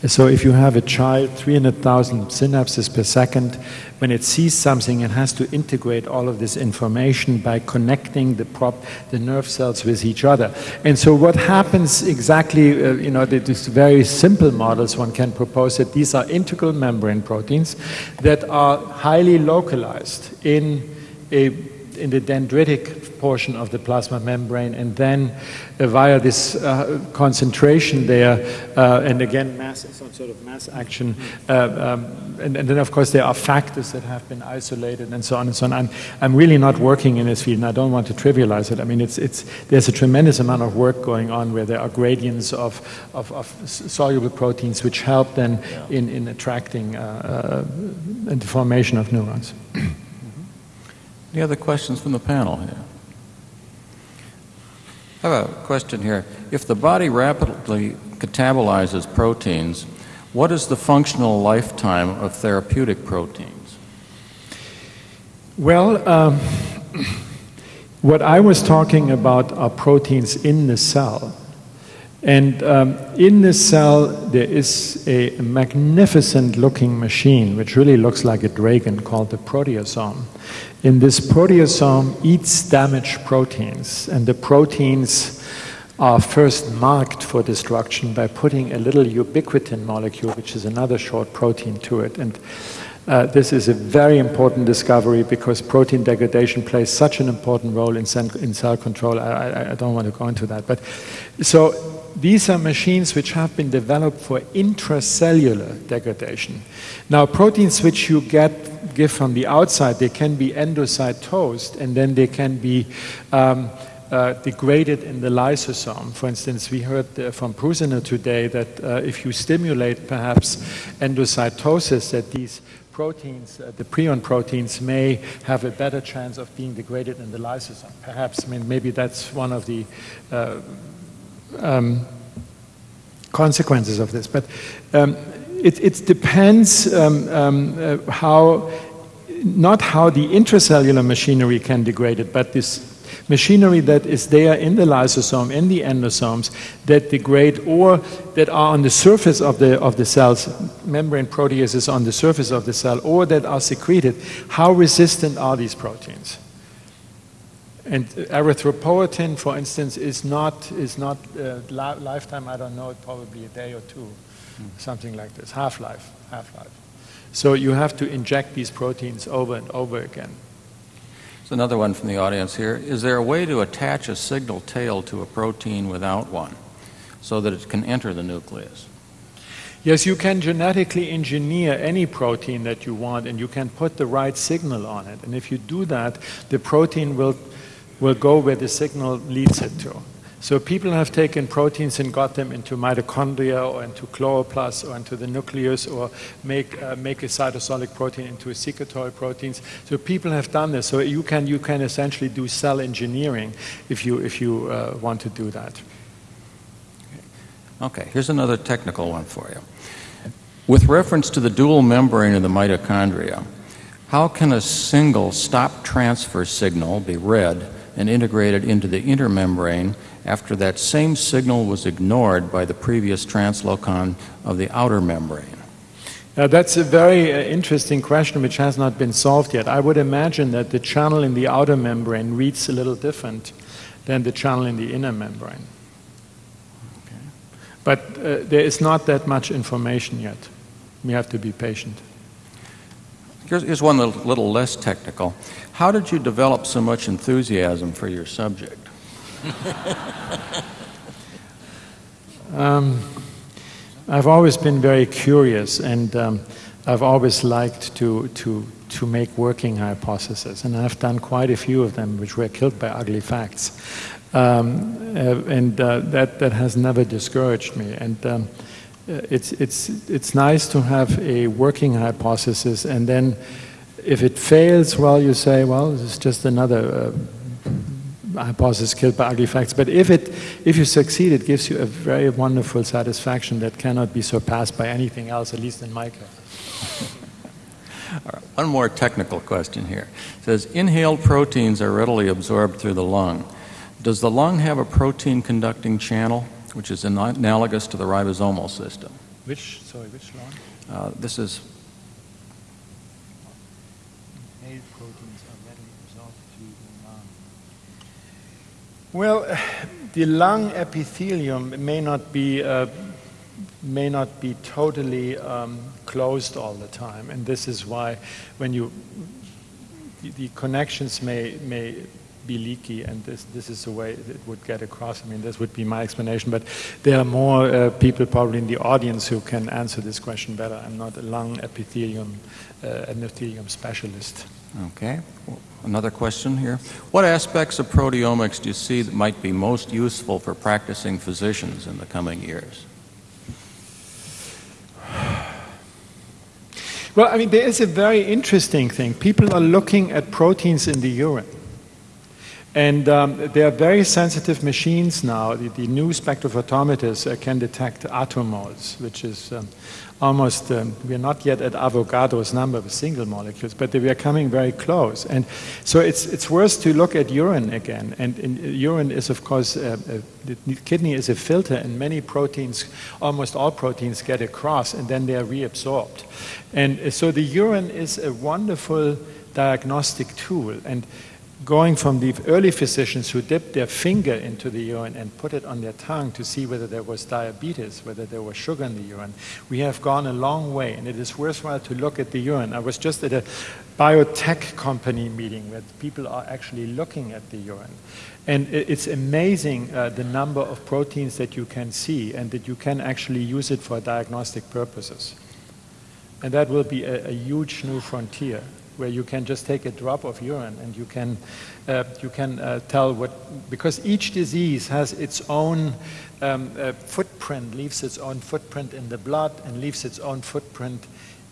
Speaker 2: So if you have a child, 300,000 synapses per second, when it sees something, it has to integrate all of this information by connecting the prop, the nerve cells with each other. And so what happens exactly, uh, you know, these very simple models one can propose that these are integral membrane proteins that are highly localized in a in the dendritic portion of the plasma membrane, and then uh, via this uh, concentration there, uh, and again, mass, some sort of mass action, uh, um, and, and, then of course there are factors that have been isolated and so on and so on. I'm, I'm really not working in this field, and I don't want to trivialize it. I mean, it's, it's, there's a tremendous amount of work going on where there are gradients of, of, of soluble proteins which help then in, in attracting uh, uh, the formation of neurons.
Speaker 4: Any other questions from the panel here? I have a question here. If the body rapidly catabolizes proteins, what is the functional lifetime of therapeutic proteins?
Speaker 2: Well, um, what I was talking about are proteins in the cell. And um, in the cell, there is a magnificent looking machine which really looks like a dragon called the proteasome. In this proteasome eats damaged proteins, and the proteins are first marked for destruction by putting a little ubiquitin molecule, which is another short protein, to it. And uh, this is a very important discovery because protein degradation plays such an important role in, in cell control. I, I, I, don't want to go into that. But so these are machines which have been developed for intracellular degradation. Now, proteins which you get give from the outside, they can be endocytosed and then they can be um, uh, degraded in the lysosome. For instance, we heard uh, from Prusiner today that uh, if you stimulate perhaps endocytosis, that these proteins, uh, the prion proteins, may have a better chance of being degraded in the lysosome. Perhaps, I mean, maybe that's one of the uh, um, consequences of this. But um, it, it, depends um, um, uh, how, not how the intracellular machinery can degrade it, but this machinery that is there in the lysosome, in the endosomes, that degrade or that are on the surface of the, of the cells, membrane proteases on the surface of the cell, or that are secreted. How resistant are these proteins? And erythropoietin, for instance, is not, is not uh, li lifetime, I don't know, probably a day or two, mm. something like this, half-life, half-life. So you have to inject these proteins over and over again.
Speaker 4: There's another one from the audience here. Is there a way to attach a signal tail to a protein without one so that it can enter the nucleus?
Speaker 2: Yes, you can genetically engineer any protein that you want and you can put the right signal on it. And if you do that, the protein will will go where the signal leads it to. So people have taken proteins and got them into mitochondria or into chloroplasts or into the nucleus or make, uh, make a cytosolic protein into a secretory proteins. So people have done this. So you can, you can essentially do cell engineering if you, if you uh, want to do that.
Speaker 4: Okay, here's another technical one for you. With reference to the dual membrane of the mitochondria, how can a single stop transfer signal be read and integrated into the intermembrane after that same signal was ignored by the previous translocon of the outer membrane?
Speaker 2: Now, that's a very uh, interesting question which has not been solved yet. I would imagine that the channel in the outer membrane reads a little different than the channel in the inner membrane. Okay. But uh, there is not that much information yet. We have to be patient.
Speaker 4: Here's, here's one little, little less technical. How did you develop so much enthusiasm for your subject?
Speaker 2: um, I've always been very curious, and um, I've always liked to, to to make working hypotheses. And I've done quite a few of them, which were killed by ugly facts. Um, uh, and uh, that, that has never discouraged me. And um, uh, it's, it's, it's nice to have a working hypothesis, and then if it fails, well, you say, well, is just another uh, hypothesis killed by ugly facts. But if, it, if you succeed, it gives you a very wonderful satisfaction that cannot be surpassed by anything else, at least in my case.
Speaker 4: One more technical question here. It says inhaled proteins are readily absorbed through the lung. Does the lung have a protein conducting channel, which is analogous to the ribosomal system?
Speaker 2: Which, sorry, which lung?
Speaker 4: Uh, this is
Speaker 2: Inhaled proteins are readily absorbed through the lung. Well, the lung epithelium may not be uh, may not be totally um, closed all the time, and this is why when you the, connections may may be leaky, and this this is the way it would get across. I mean, this would be my explanation, but there are more uh, people probably in the audience who can answer this question better. I'm not a lung epithelium uh, epithelium specialist.
Speaker 4: Okay. Another question here. What aspects of proteomics do you see that might be most useful for practicing physicians in the coming years?
Speaker 2: Well, I mean, there is a very interesting thing. People are looking at proteins in the urine. And um, there are very sensitive machines now. The, the new spectrophotometers uh, can detect attomoles, which is um, almost, um, we're not yet at Avogadro's number of single molecules, but we are coming very close. And so it's, it's worth to look at urine again. And, and urine is, of course, uh, uh, the kidney is a filter, and many proteins, almost all proteins, get across, and then they are reabsorbed. And uh, so the urine is a wonderful diagnostic tool. And going from the early physicians who dipped their finger into the urine and put it on their tongue to see whether there was diabetes, whether there was sugar in the urine, we have gone a long way, and it is worthwhile to look at the urine. I was just at a biotech company meeting where people are actually looking at the urine. And it's amazing uh, the number of proteins that you can see and that you can actually use it for diagnostic purposes. And that will be a, a huge new frontier where you can just take a drop of urine and you can, uh, you can uh, tell what, because each disease has its own um, uh, footprint, leaves its own footprint in the blood and leaves its own footprint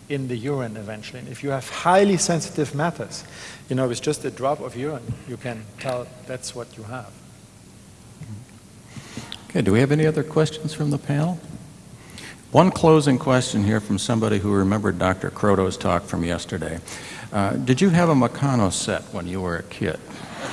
Speaker 2: in the urine eventually. And if you have highly sensitive matters, you know, with just a drop of urine, you can tell that's what you have.
Speaker 4: Okay, do we have any other questions from the panel? One closing question here from somebody who remembered Dr. Kroto's talk from yesterday. Uh, did you have a Meccano set when you were a kid?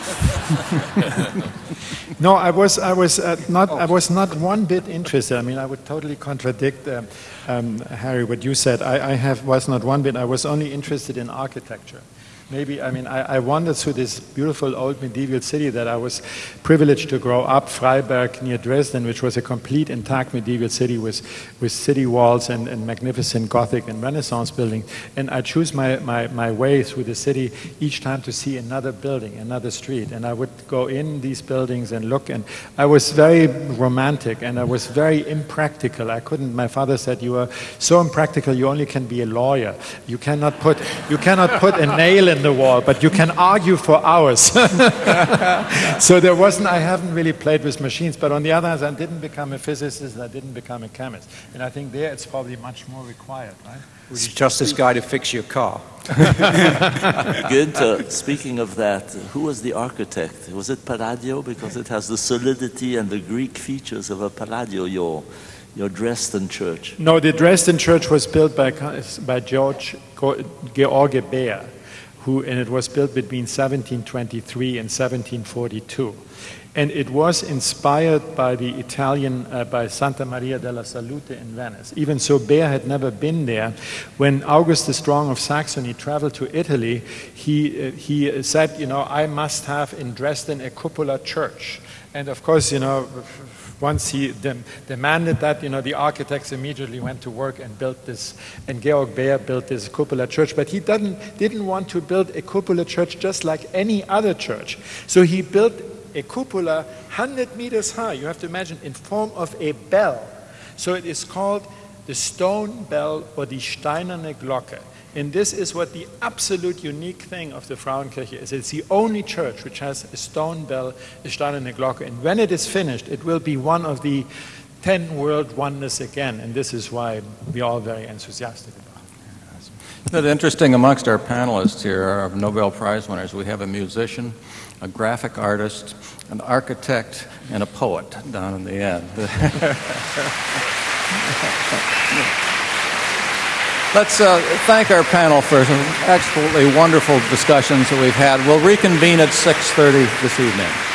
Speaker 2: no, I was, I was uh, not, I was not one bit interested. I mean, I would totally contradict um, um, Harry what you said. I, I have, was not one bit. I was only interested in architecture maybe, I mean, I, I, wandered through this beautiful old medieval city that I was privileged to grow up, Freiberg near Dresden, which was a complete intact medieval city with, with city walls and, and magnificent Gothic and Renaissance buildings. And I choose my, my, my way through the city each time to see another building, another street. And I would go in these buildings and look. And I was very romantic and I was very impractical. I couldn't, my father said, you are so impractical, you only can be a lawyer. You cannot put, you cannot put a nail in the wall, but you can argue for hours. so there wasn't, I haven't really played with machines, but on the other hand, I didn't become a physicist, I didn't become a chemist. And I think there it's probably much more required, right?
Speaker 7: Would you trust this guy to fix your car?
Speaker 8: Good. Uh, speaking of that, who was the architect? Was it Palladio? Because it has the solidity and the Greek features of a Palladio, your, your Dresden church.
Speaker 2: No, the Dresden church was built by, by George George Bähr who, and it was built between 1723 and 1742. And it was inspired by the Italian, uh, by Santa Maria della Salute in Venice. Even so, Bähr had never been there. When August the Strong of Saxony traveled to Italy, he, uh, he said, you know, I must have in Dresden a cupola church. And of course, you know, once he dem demanded that, you know, the architects immediately went to work and built this, and Georg Bähr built this cupola church. But he didn't, didn't want to build a cupola church just like any other church. So he built a cupola 100 meters high, you have to imagine, in form of a bell. So it is called the stone bell or the steinerne Glocke. And this is what the absolute unique thing of the Frauenkirche is. It's the only church which has a stone bell, a steinerne Glocke. And when it is finished, it will be one of the ten world wonders again. And this is why we're all very enthusiastic about it.
Speaker 4: But interesting amongst our panelists here, our Nobel Prize winners, we have a musician, a graphic artist, an architect, and a poet down in the end. Let's uh, thank our panel for some absolutely wonderful discussions that we've had. We'll reconvene at 6:30 this evening.